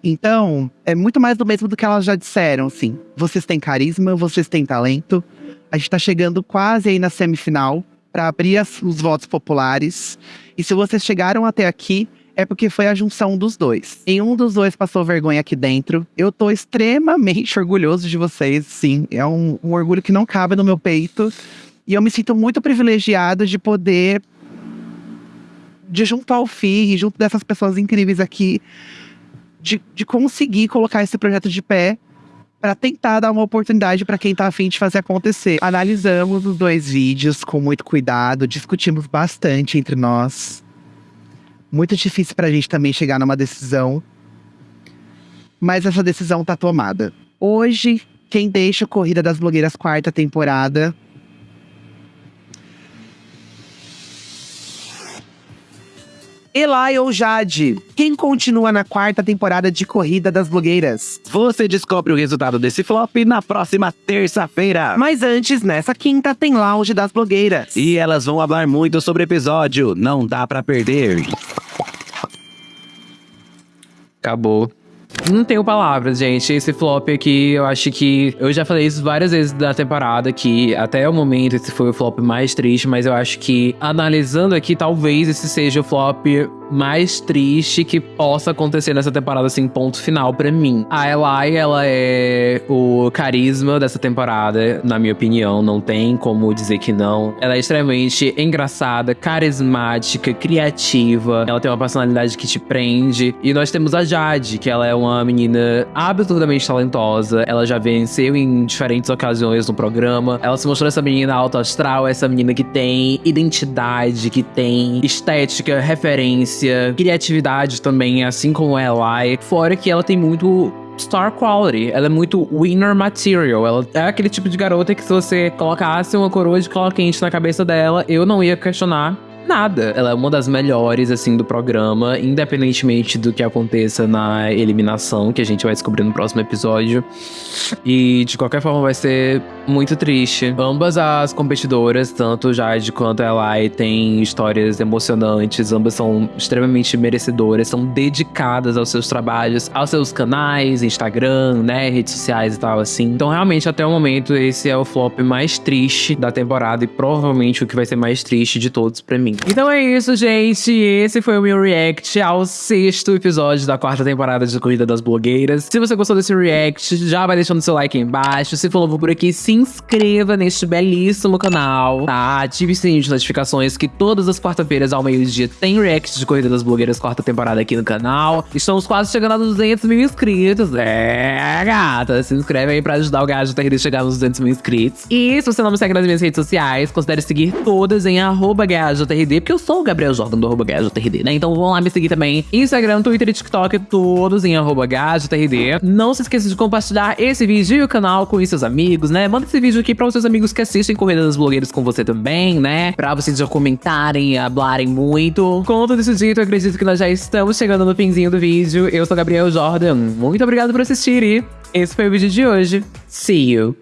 Então, é muito mais do mesmo do que elas já disseram, assim. Vocês têm carisma, vocês têm talento. A gente tá chegando quase aí na semifinal pra abrir as- os votos populares. E se vocês chegaram até aqui, é porque foi a junção dos dois. Nenhum dos dois passou vergonha aqui dentro. Eu tô extremamente orgulhoso de vocês, sim. É um, um orgulho que não cabe no meu peito. E eu me sinto muito privilegiado de poder. de junto ao FI e junto dessas pessoas incríveis aqui, de, de conseguir colocar esse projeto de pé para tentar dar uma oportunidade para quem tá afim de fazer acontecer. Analisamos os dois vídeos com muito cuidado, discutimos bastante entre nós. Muito difícil pra gente também chegar numa decisão. Mas essa decisão tá tomada. Hoje, quem deixa a Corrida das Blogueiras quarta temporada Elai ou Jade? Quem continua na quarta temporada de Corrida das Blogueiras? Você descobre o resultado desse flop na próxima terça-feira. Mas antes, nessa quinta, tem Lounge das Blogueiras. E elas vão falar muito sobre o episódio, não dá pra perder. Acabou. Não tenho palavras, gente. Esse flop aqui, eu acho que. Eu já falei isso várias vezes da temporada, que até o momento esse foi o flop mais triste, mas eu acho que, analisando aqui, talvez esse seja o flop mais triste que possa acontecer nessa temporada, assim, ponto final pra mim. A Eli, ela é o carisma dessa temporada, na minha opinião, não tem como dizer que não. Ela é extremamente engraçada, carismática, criativa, ela tem uma personalidade que te prende. E nós temos a Jade, que ela é uma menina absurdamente talentosa, ela já venceu em diferentes ocasiões no programa. Ela se mostrou essa menina alto astral, essa menina que tem identidade, que tem estética, referência, criatividade também, assim como ela é. Fora que ela tem muito star quality. Ela é muito winner material. Ela é aquele tipo de garota que se você colocasse uma coroa de cola quente na cabeça dela, eu não ia questionar nada. Ela é uma das melhores, assim, do programa, independentemente do que aconteça na eliminação, que a gente vai descobrir no próximo episódio. E de qualquer forma vai ser muito triste. Ambas as competidoras, tanto Jade quanto a Elai, têm histórias emocionantes, ambas são extremamente merecedoras, são dedicadas aos seus trabalhos, aos seus canais, Instagram, né, redes sociais e tal, assim. Então, realmente, até o momento, esse é o flop mais triste da temporada e provavelmente o que vai ser mais triste de todos pra mim. Então é isso, gente. Esse foi o meu react ao sexto episódio da quarta temporada de Corrida das Blogueiras. Se você gostou desse react, já vai deixando seu like aí embaixo. Se for novo por aqui, se inscreva neste belíssimo canal, tá? Ative o sininho de notificações que todas as quarta-feiras ao meio-dia tem react de Corrida das Blogueiras quarta temporada aqui no canal. Estamos quase chegando a 200 mil inscritos. É, gata. Se inscreve aí pra ajudar o Gajo TRD a chegar nos 200 mil inscritos. E se você não me segue nas minhas redes sociais, considere seguir todas em arroba GajoTRD, porque eu sou o Gabriel Jordan do arroba GajoTRD, né? Então vão lá me seguir também. Instagram, Twitter e TikTok, todos em arroba. Não se esqueça de compartilhar esse vídeo e o canal com seus amigos, né? Manda esse vídeo aqui para os seus amigos que assistem Corrida das Blogueiras com você também, né? Pra vocês já comentarem e hablarem muito. Com tudo isso dito, eu acredito que nós já estamos chegando no finzinho do vídeo. Eu sou Gabriel Jordan. Muito obrigado por assistir e esse foi o vídeo de hoje. See you!